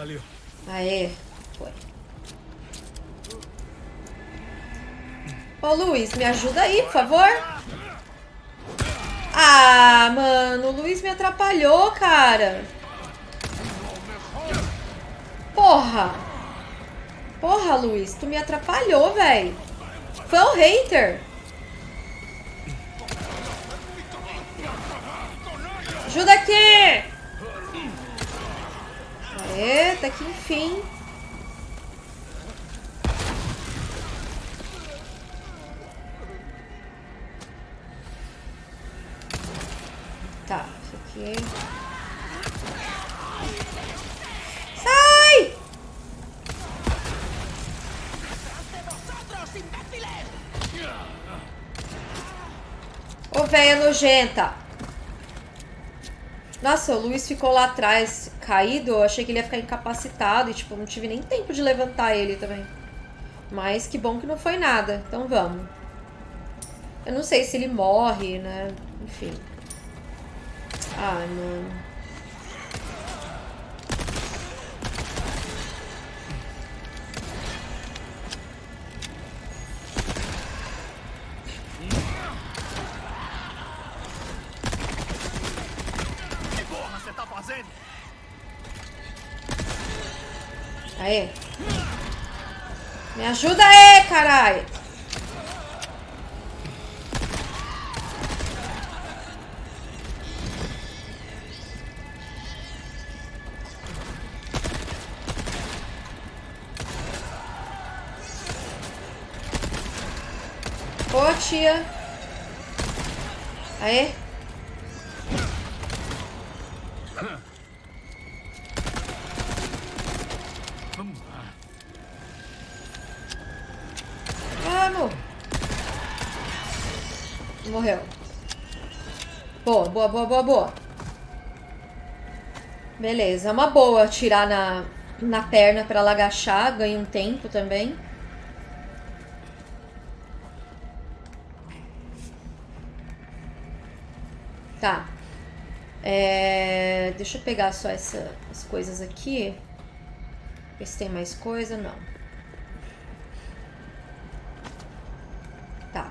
B: Valeu.
A: Aê, foi. Ô, Luiz, me ajuda aí, por favor. Ah, mano, o Luiz me atrapalhou, cara. Porra. Porra, Luiz, tu me atrapalhou, velho. Foi o hater. Ajuda aqui. Até que enfim. Tá, isso aqui. Sai! Ô, véia nojenta. Nossa, o Luiz ficou lá atrás caído. Eu achei que ele ia ficar incapacitado e, tipo, não tive nem tempo de levantar ele também. Mas que bom que não foi nada. Então vamos. Eu não sei se ele morre, né? Enfim. Ah, mano. Aê. Me ajuda aí, caralho. Ô, tia.
B: Vamos lá.
A: Vamos! Morreu. Boa, boa, boa, boa. Beleza, é uma boa tirar na, na perna pra ela agachar, ganha um tempo também. Tá. É, deixa eu pegar só essa, as coisas aqui. Ver se tem mais coisa. Não. Tá.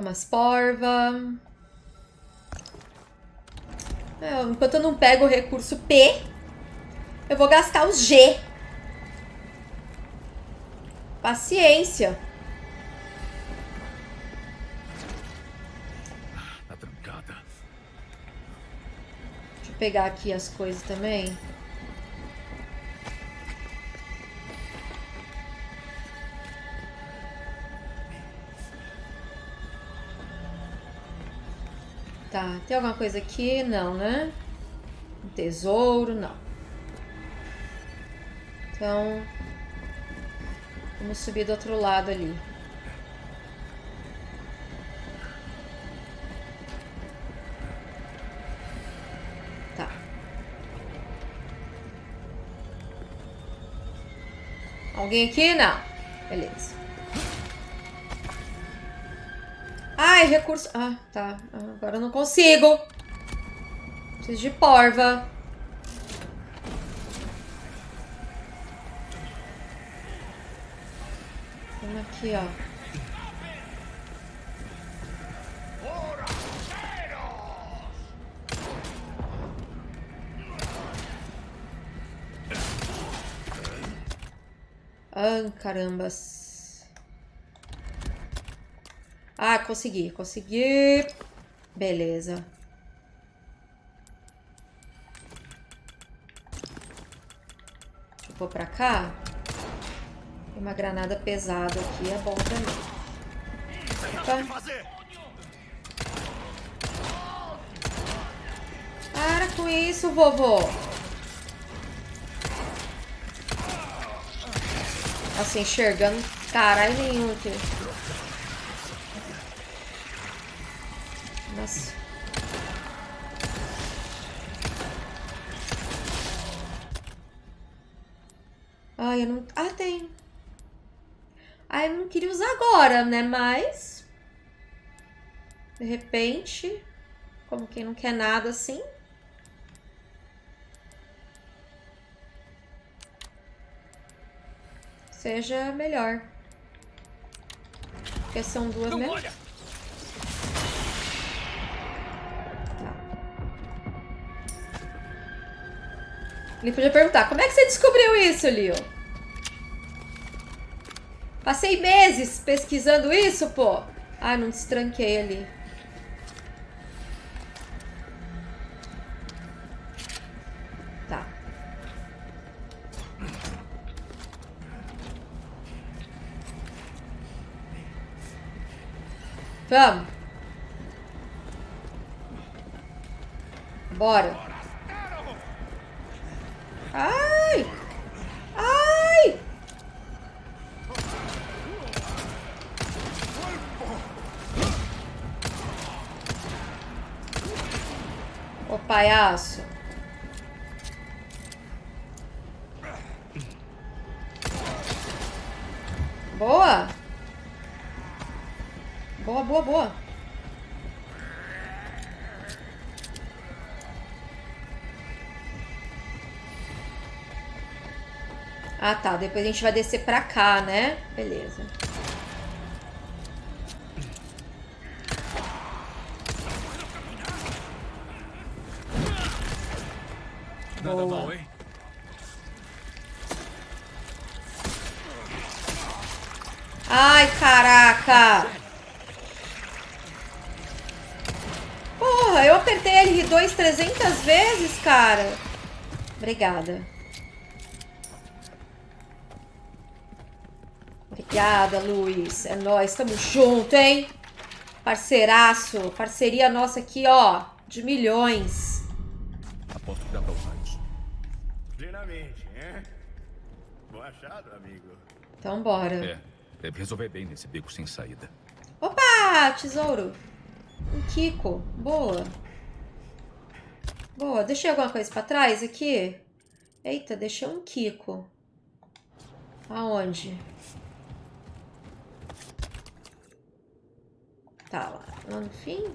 A: Umas porva. É, enquanto eu não pego o recurso P, eu vou gastar os G. Paciência.
B: Tá trancada.
A: Deixa eu pegar aqui as coisas também. Tá, tem alguma coisa aqui? Não, né? Um tesouro, não. Então, vamos subir do outro lado ali. Tá. Alguém aqui? Não. Beleza. Ai, recurso. Ah, tá. Agora eu não consigo. Preciso de porva. Vamos aqui, ó. Ah, carambas. Ah, consegui, consegui. Beleza. Eu pôr pra cá. Tem uma granada pesada aqui, é bom também. Opa. Para com isso, vovô. Assim, enxergando caralho nenhum aqui. Ai, eu não... Ah, tem. Ah, eu não queria usar agora, né? Mas... De repente... Como quem não quer nada assim... Seja melhor. Porque são duas mesmo. Ele podia perguntar, como é que você descobriu isso, Leo? Passei meses pesquisando isso, pô. Ah, não destranquei ali. Tá. Vamos. Bora. Ô palhaço. Boa. Boa, boa, boa. Ah, tá. Depois a gente vai descer pra cá, né? Beleza.
B: Nada
A: Boa.
B: mal, hein?
A: Ai, caraca! Porra, eu apertei R2 300 vezes, cara. Obrigada. Obrigada, Luiz. É nóis, tamo junto, hein? Parceiraço. Parceria nossa aqui, ó. De milhões.
B: Aposto que dá pra usar isso.
E: Plenamente, hein? Bom achado, amigo.
A: Então, bora.
B: É, deve resolver bem nesse beco sem saída.
A: Opa, tesouro. Um Kiko. Boa. Boa. Deixei alguma coisa pra trás aqui? Eita, deixei um Kiko. Aonde? Tá lá. Lá no fim?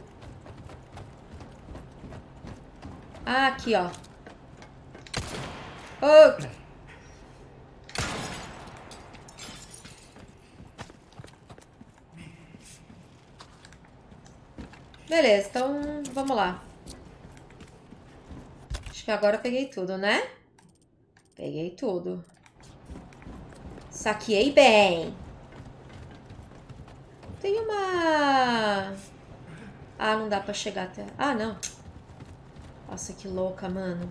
A: Ah, aqui, ó. Oh. Beleza, então vamos lá. Acho que agora eu peguei tudo, né? Peguei tudo. Saqueei bem. Tem uma... Ah, não dá pra chegar até... Ah, não. Nossa, que louca, mano.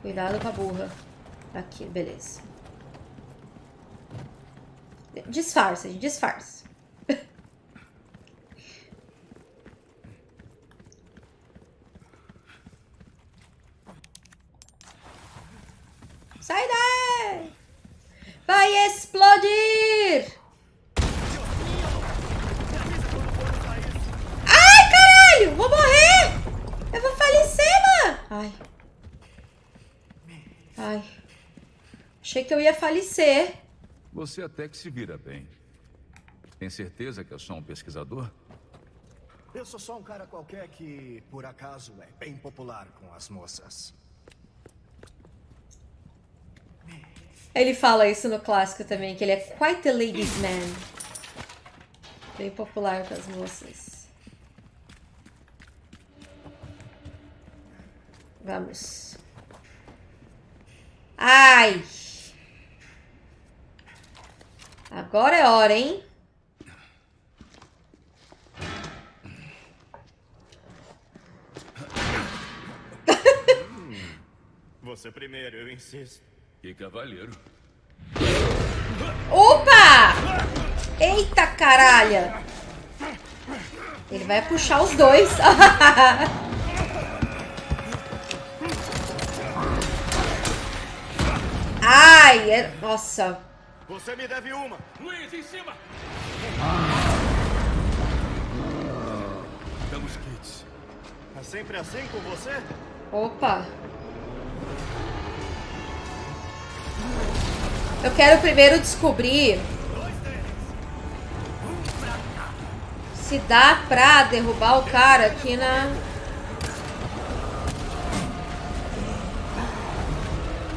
A: Cuidado com a burra. Aqui, beleza. Disfarça, gente, disfarça. Sai daí! Vai explodir! Ai, caralho! Vou morrer! Eu vou falecer, mano! Ai. Ai. Achei que eu ia falecer.
B: Você até que se vira bem. Tem certeza que é só um pesquisador?
J: Eu sou só um cara qualquer que, por acaso, é bem popular com as moças.
A: Ele fala isso no clássico também, que ele é quite a ladies man. Bem popular com as moças. Vamos. Ai! Agora é hora, hein?
E: Você primeiro, eu insisto.
B: Que cavalheiro.
A: Opa! Eita caralha! Ele vai puxar os dois. Ai, é... nossa.
E: Você me deve uma.
B: Luiz, em cima! Damos kits.
E: É sempre assim com você?
A: Opa. Eu quero primeiro descobrir se dá pra derrubar o cara aqui na...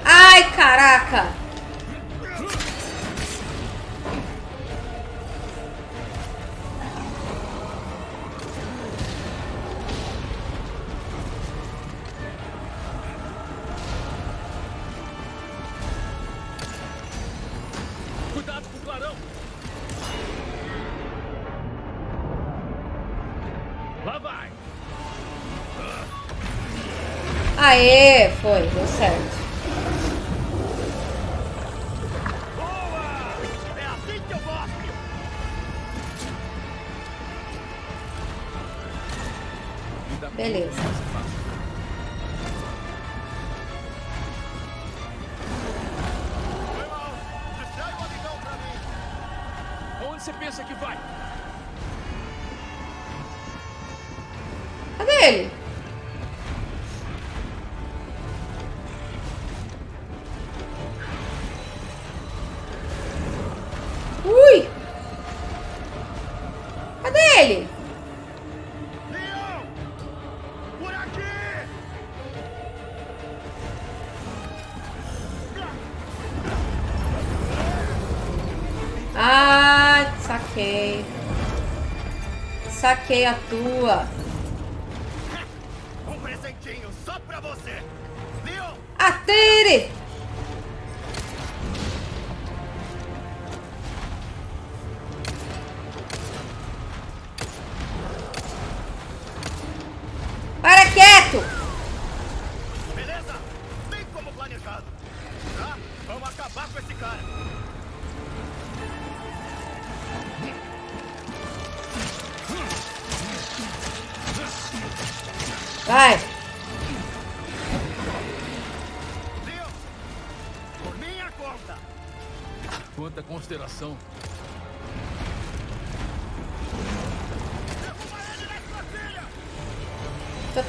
A: Ai, caraca! Aê, foi, deu certo. Ui! Cadê ele? Ah, saquei. Saquei a tua.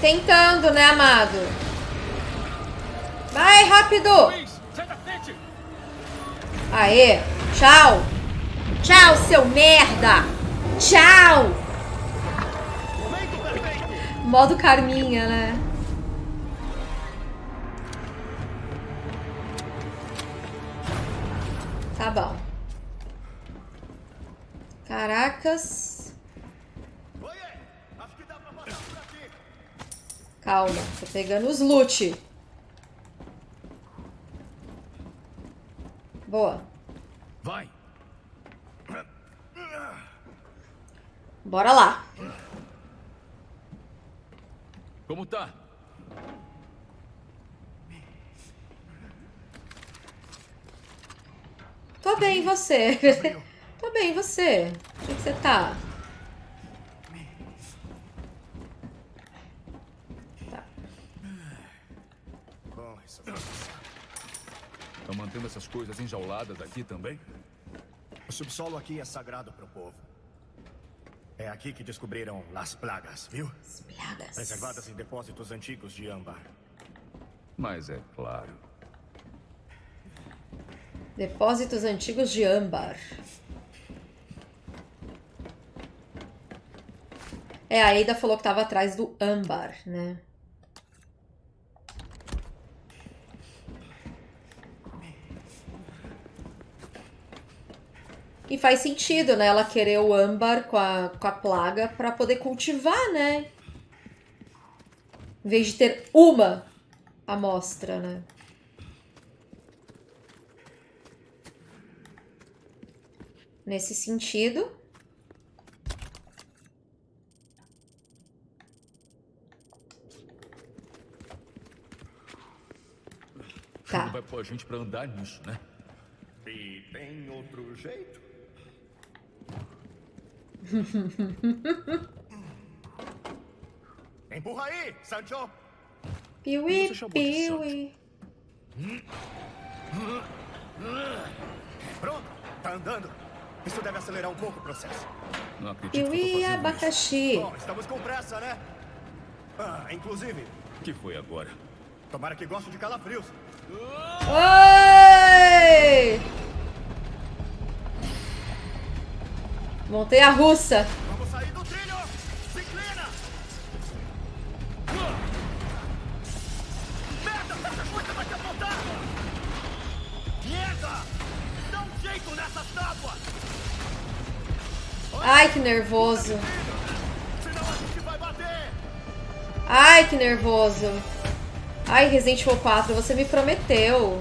A: Tentando, né, amado? Vai, rápido! Aê! Tchau! Tchau, seu merda! Tchau! Modo Carminha, né? Pegando os loot. Boa.
B: Vai!
A: Bora lá.
B: Como tá?
A: Tô bem, você? Tô bem, você? Como que você? Tá.
J: Bom, isso foi.
B: Tá mantendo essas coisas enjauladas aqui também?
J: O subsolo aqui é sagrado pro povo. É aqui que descobriram as plagas, viu?
A: As plagas.
J: Preservadas em depósitos antigos de âmbar.
B: Mas é claro.
A: Depósitos antigos de âmbar. É, a Ada falou que tava atrás do âmbar, né? E faz sentido, né? Ela querer o âmbar com a, com a plaga pra poder cultivar, né? Em vez de ter uma amostra, né? Nesse sentido. Tá.
B: Não vai pôr a gente pra andar nisso, né?
J: E tem outro jeito? Empurra aí, Sancho!
A: Piuí,
B: de
A: piuí.
J: Pronto, tá andando. Isso deve acelerar um pouco o processo.
B: Não acredito que eu tô
A: Piuí
B: isso.
A: abacaxi.
J: Bom, estamos com pressa, né? Ah, inclusive,
B: O que foi agora?
J: tomara que goste de calafrios.
A: Oi! Montei a russa.
J: Vamos sair do trilho! Se inclina! Merda! Essa coisa vai te apontar! Merda! Dá um jeito nessas tábuas!
A: Ai, que nervoso. Ai, que nervoso. Ai, Resident Evil 4, você me prometeu.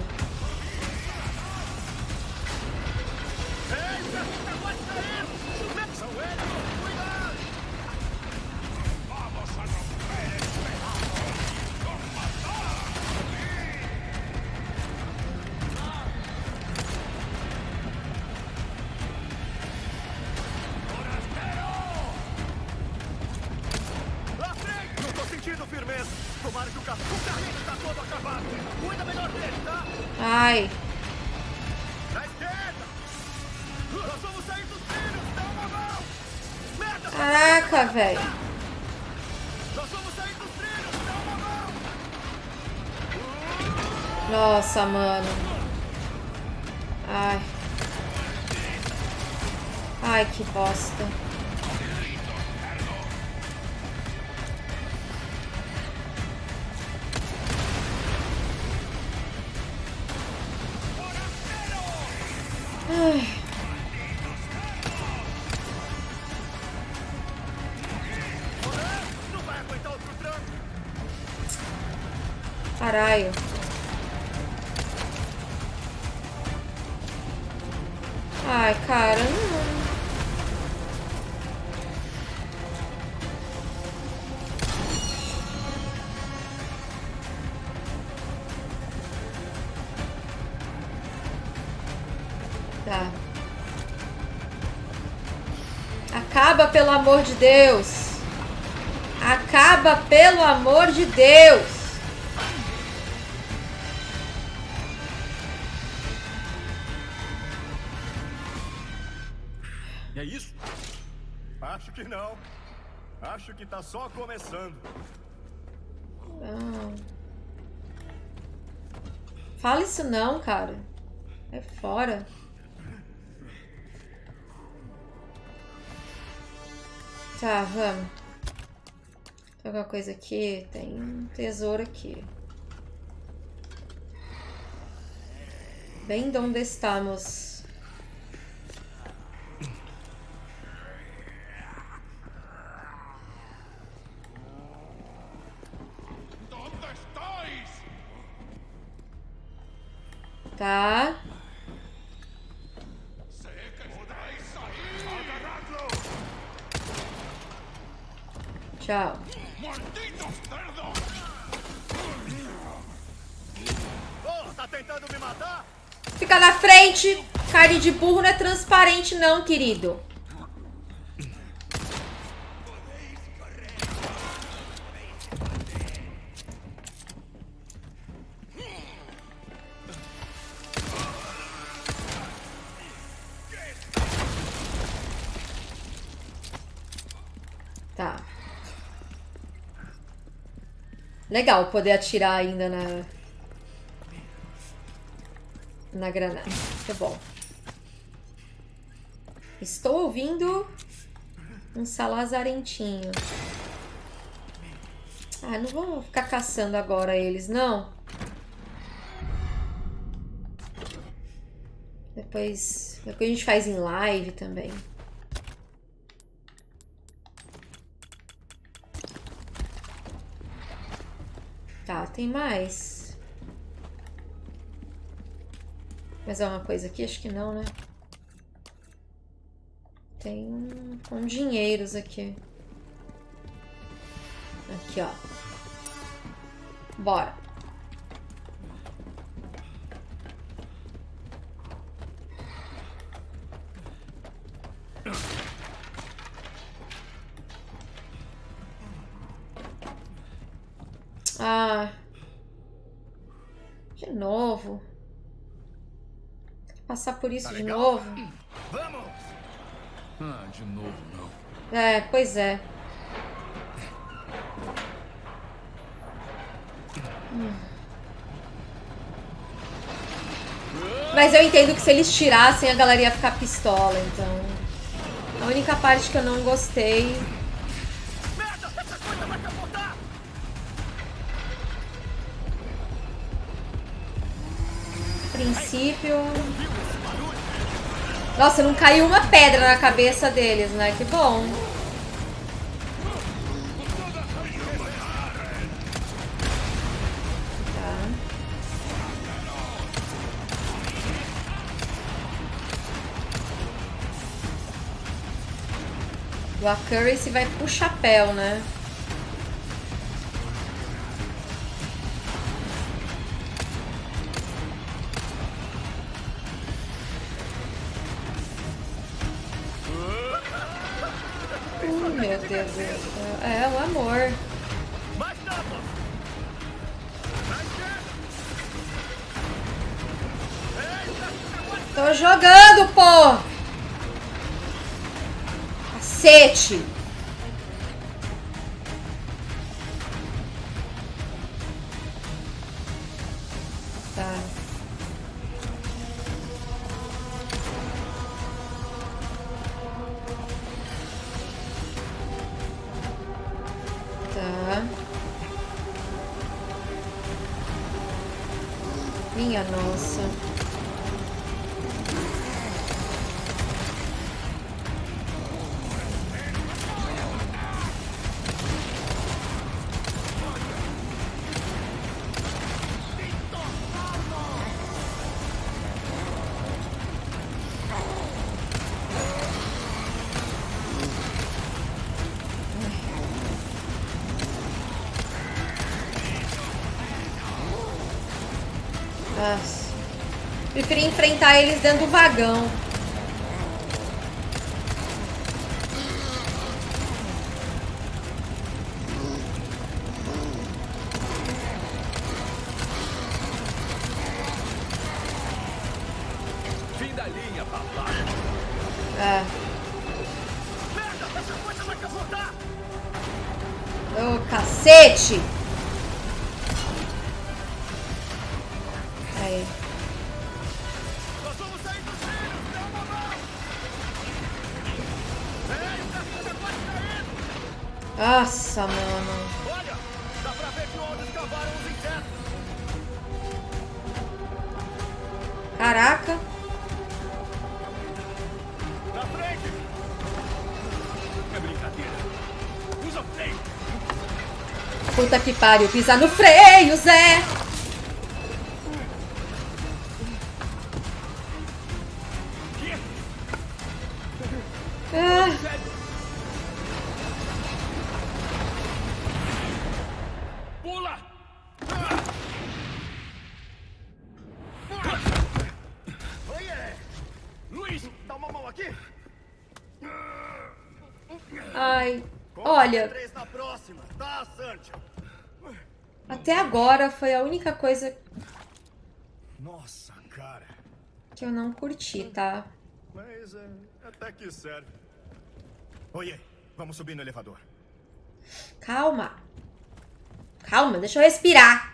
A: Caralho. Ai, cara, não. Tá. Acaba, pelo amor de Deus. Acaba, pelo amor de Deus.
J: Só começando.
A: Não. Fala isso não, cara. É fora. Tá, vamos. Tem alguma coisa aqui? Tem um tesouro aqui. Bem de onde estamos. Tá. Tchau. Fica na frente. Carne de burro não é transparente não, querido. Legal poder atirar ainda na na granada. Muito bom. Estou ouvindo um salazarentinho. Ah, não vou ficar caçando agora eles, não. Depois, depois a gente faz em live também. Tá, tem mais. Mais alguma coisa aqui? Acho que não, né? Tem um dinheiros aqui. Aqui, ó. Bora. Ah. De novo. Passar por isso
J: Tá
A: de novo.
J: Vamos!
B: Ah, de novo não.
A: É, pois é. Hum. Mas eu entendo que se eles tirassem, a galera ia ficar pistola, então. A única parte que eu não gostei. Princípio. Nossa, não caiu uma pedra na cabeça deles, né? Que bom. Tá. O Accuracy vai pro chapéu, né? Deus do céu. É o amor. Tô jogando, pô! Cacete! Enfrentar eles dentro do vagão.
B: Fim da linha, papai.
A: É. Ô, cacete! Aí. Nossa, mano.
J: Olha! Dá pra ver que onde escavaram os insetos!
A: Caraca.
J: Na frente! É brincadeira. Usa o freio!
A: Puta que pariu. Pisa no freio, Zé. Agora foi a única coisa
J: Nossa, cara.
A: que eu não curti, tá?
J: Mas é, até que serve. Oiê, vamos subir no elevador.
A: Calma. Calma, deixa eu respirar.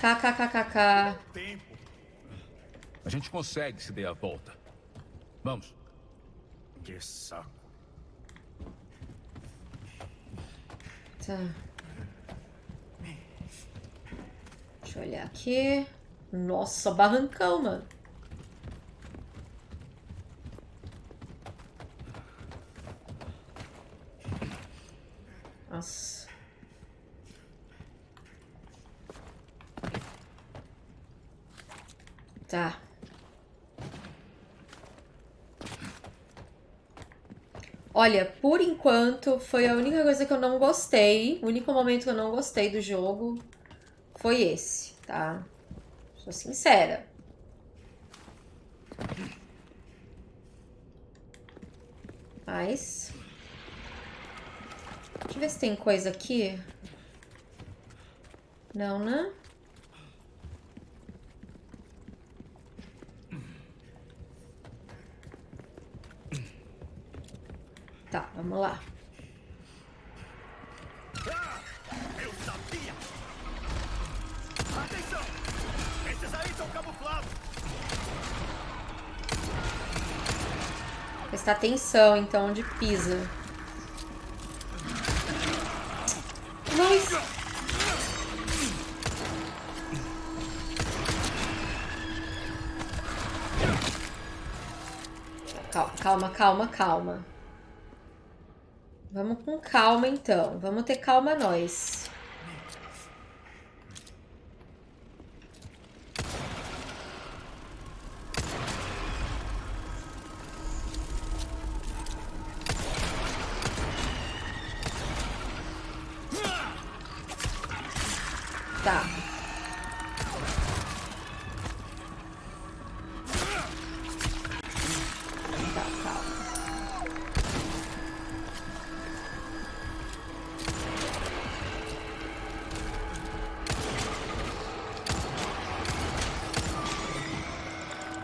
A: KKKKK.
J: Tempo.
B: A gente consegue se der a volta. Vamos.
J: Que saco.
A: Tá. Deixa eu olhar aqui. Nossa, barrancão, mano. Nossa. Tá. Olha, por enquanto foi a única coisa que eu não gostei. O único momento que eu não gostei do jogo foi esse, tá? Sou sincera. Mas. Deixa eu ver se tem coisa aqui. Não, né? Tá, vamos lá.
J: Eu sabia! Atenção! Esses aí são camuflados!
A: Prestar atenção, então, onde pisa. Calma, calma, calma, calma. Vamos com calma, então. Vamos ter calma nós.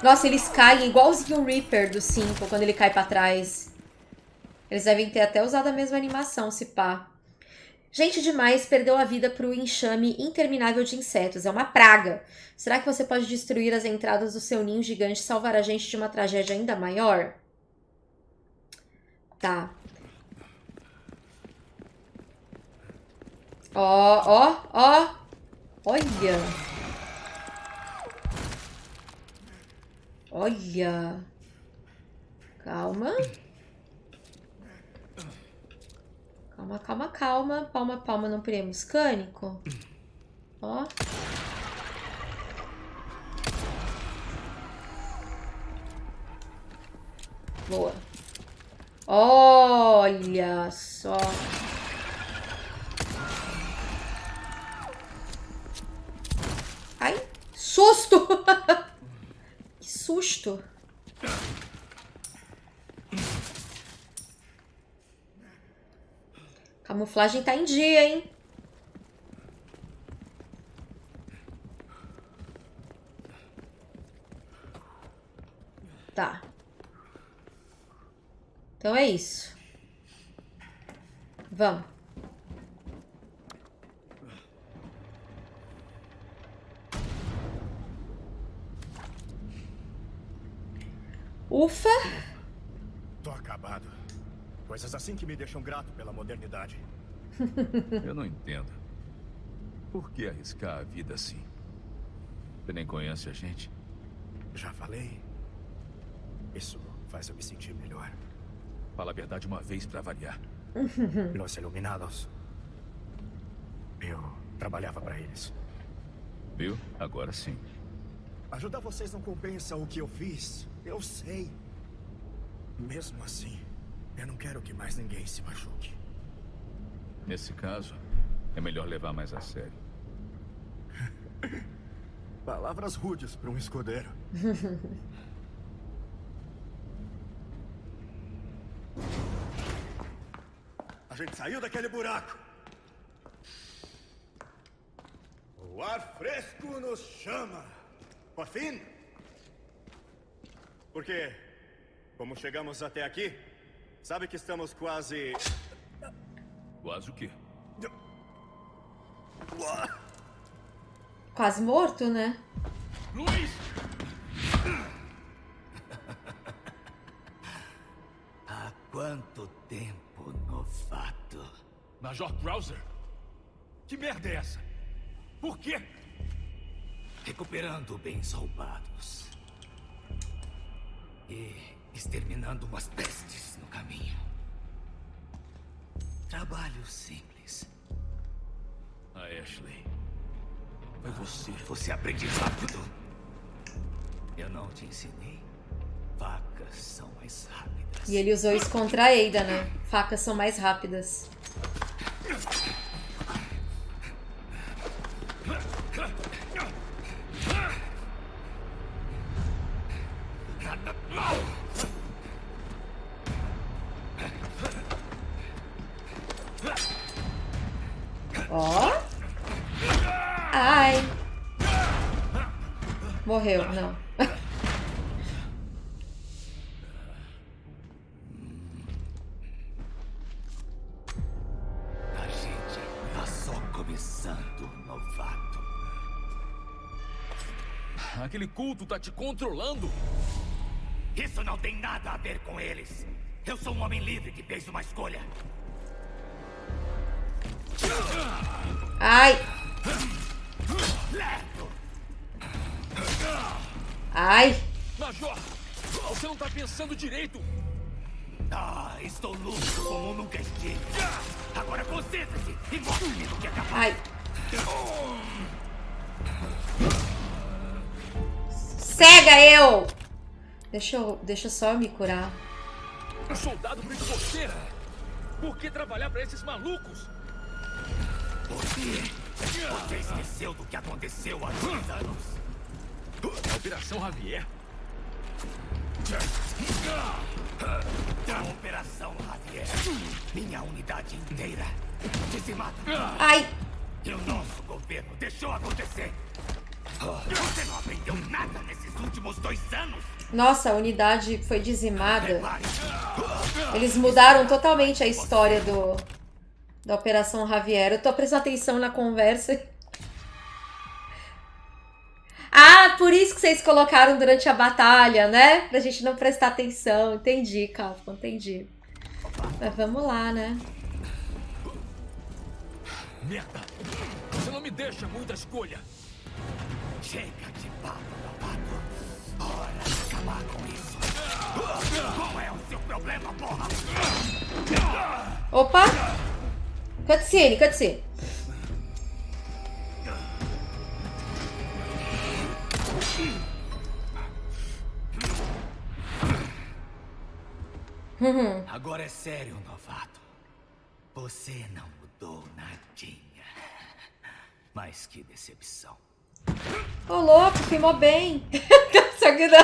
A: Nossa, eles caem igualzinho o Reaper do 5, quando ele cai pra trás. Eles devem ter até usado a mesma animação, se pá. Gente demais perdeu a vida pro enxame interminável de insetos. É uma praga. Será que você pode destruir as entradas do seu ninho gigante e salvar a gente de uma tragédia ainda maior? Tá. Ó, ó, ó. Olha. Olha. Calma. Calma, calma, calma. Palma, palma no prêmio mecânico. Ó. Boa. Olha só. Ai, susto! susto. Camuflagem tá em dia, hein? Tá. Então é isso. Vamos. Ufa!
J: Tô acabado. Coisas assim que me deixam grato pela modernidade.
B: Eu não entendo. Por que arriscar a vida assim? Você nem conhece a gente?
J: Já falei. Isso faz eu me sentir melhor.
B: Fala a verdade uma vez pra variar.
J: Los Iluminados. Eu trabalhava pra eles.
B: Viu? Agora sim.
J: Ajudar vocês não compensa o que eu fiz. Eu sei. Mesmo assim, eu não quero que mais ninguém se machuque.
B: Nesse caso, é melhor levar mais a sério.
J: Palavras rudes para um escudeiro. a gente saiu daquele buraco. O ar fresco nos chama. Por fim. Porque, como chegamos até aqui, Sabe que estamos quase...
B: Quase o quê?
A: Quase morto, né?
B: Luiz!
H: Há quanto tempo, novato?
B: Major Krauser? Que merda é essa? Por quê?
H: Recuperando bens roubados. E exterminando umas pestes no caminho. Trabalho simples.
B: A Ashley. Foi você.
H: Você aprende rápido. Eu não te ensinei. Facas são mais rápidas.
A: E ele usou isso contra a Ada, né? Facas são mais rápidas. Ó. Ai. Morreu, não.
H: A gente tá só começando, novato.
B: Aquele culto tá te controlando.
H: Isso não tem nada a ver com eles. Eu sou um homem livre que fez uma escolha.
A: Ai. Ai.
B: Major, você não tá pensando direito.
H: Ah, estou lúcido como nunca estive. Agora concentre-se e mostre-me do que é capaz.
A: Ai. Cega eu! Deixa eu, deixa só eu me curar.
B: Um soldado você. Por que trabalhar pra esses malucos?
H: Por quê? Você esqueceu do que aconteceu há dois anos?
B: A Operação Javier.
H: A Operação Javier. Minha unidade inteira dizimada.
A: Ai.
H: E o nosso governo deixou acontecer. Você não aprendeu nada nesses últimos dois anos?
A: Nossa, a unidade foi dizimada. Eles mudaram totalmente a história do da Operação Javier. Eu tô prestando atenção na conversa. Ah, por isso que vocês colocaram durante a batalha, né? Pra gente não prestar atenção. Entendi, Capcom, entendi. Mas vamos lá, né?
B: Merda! Você não me deixa muita escolha.
H: Chega de papo, novato. Hora de acabar com isso. Qual é o seu problema, porra?
A: Opa! Cutscene, cutscene.
H: Agora é sério, novato. Você não mudou nadinha. Mas que decepção.
A: Ô, louco, filmou bem. Só que não.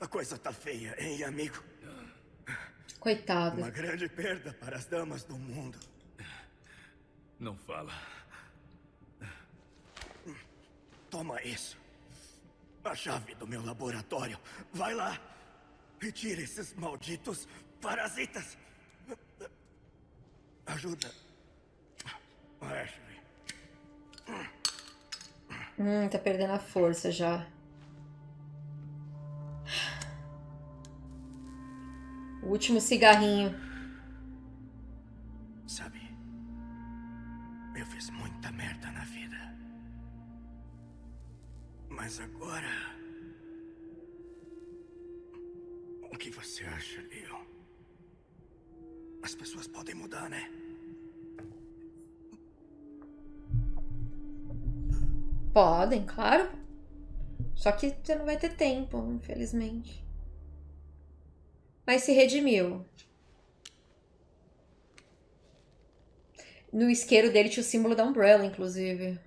J: A coisa tá feia, hein, amigo?
A: Coitado.
J: Uma grande perda para as damas do mundo.
B: Não fala.
J: Toma isso. A chave do meu laboratório. Vai lá. Retire esses malditos parasitas. Ajuda. Ashley.
A: Hum, tá perdendo a força já. O último cigarrinho.
J: Sabe, eu fiz muita merda na vida. Mas agora. O que você acha, Leon? As pessoas podem mudar, né?
A: Podem, claro. Só que você não vai ter tempo, infelizmente. Mas se redimiu. No isqueiro dele tinha o símbolo da Umbrella, inclusive.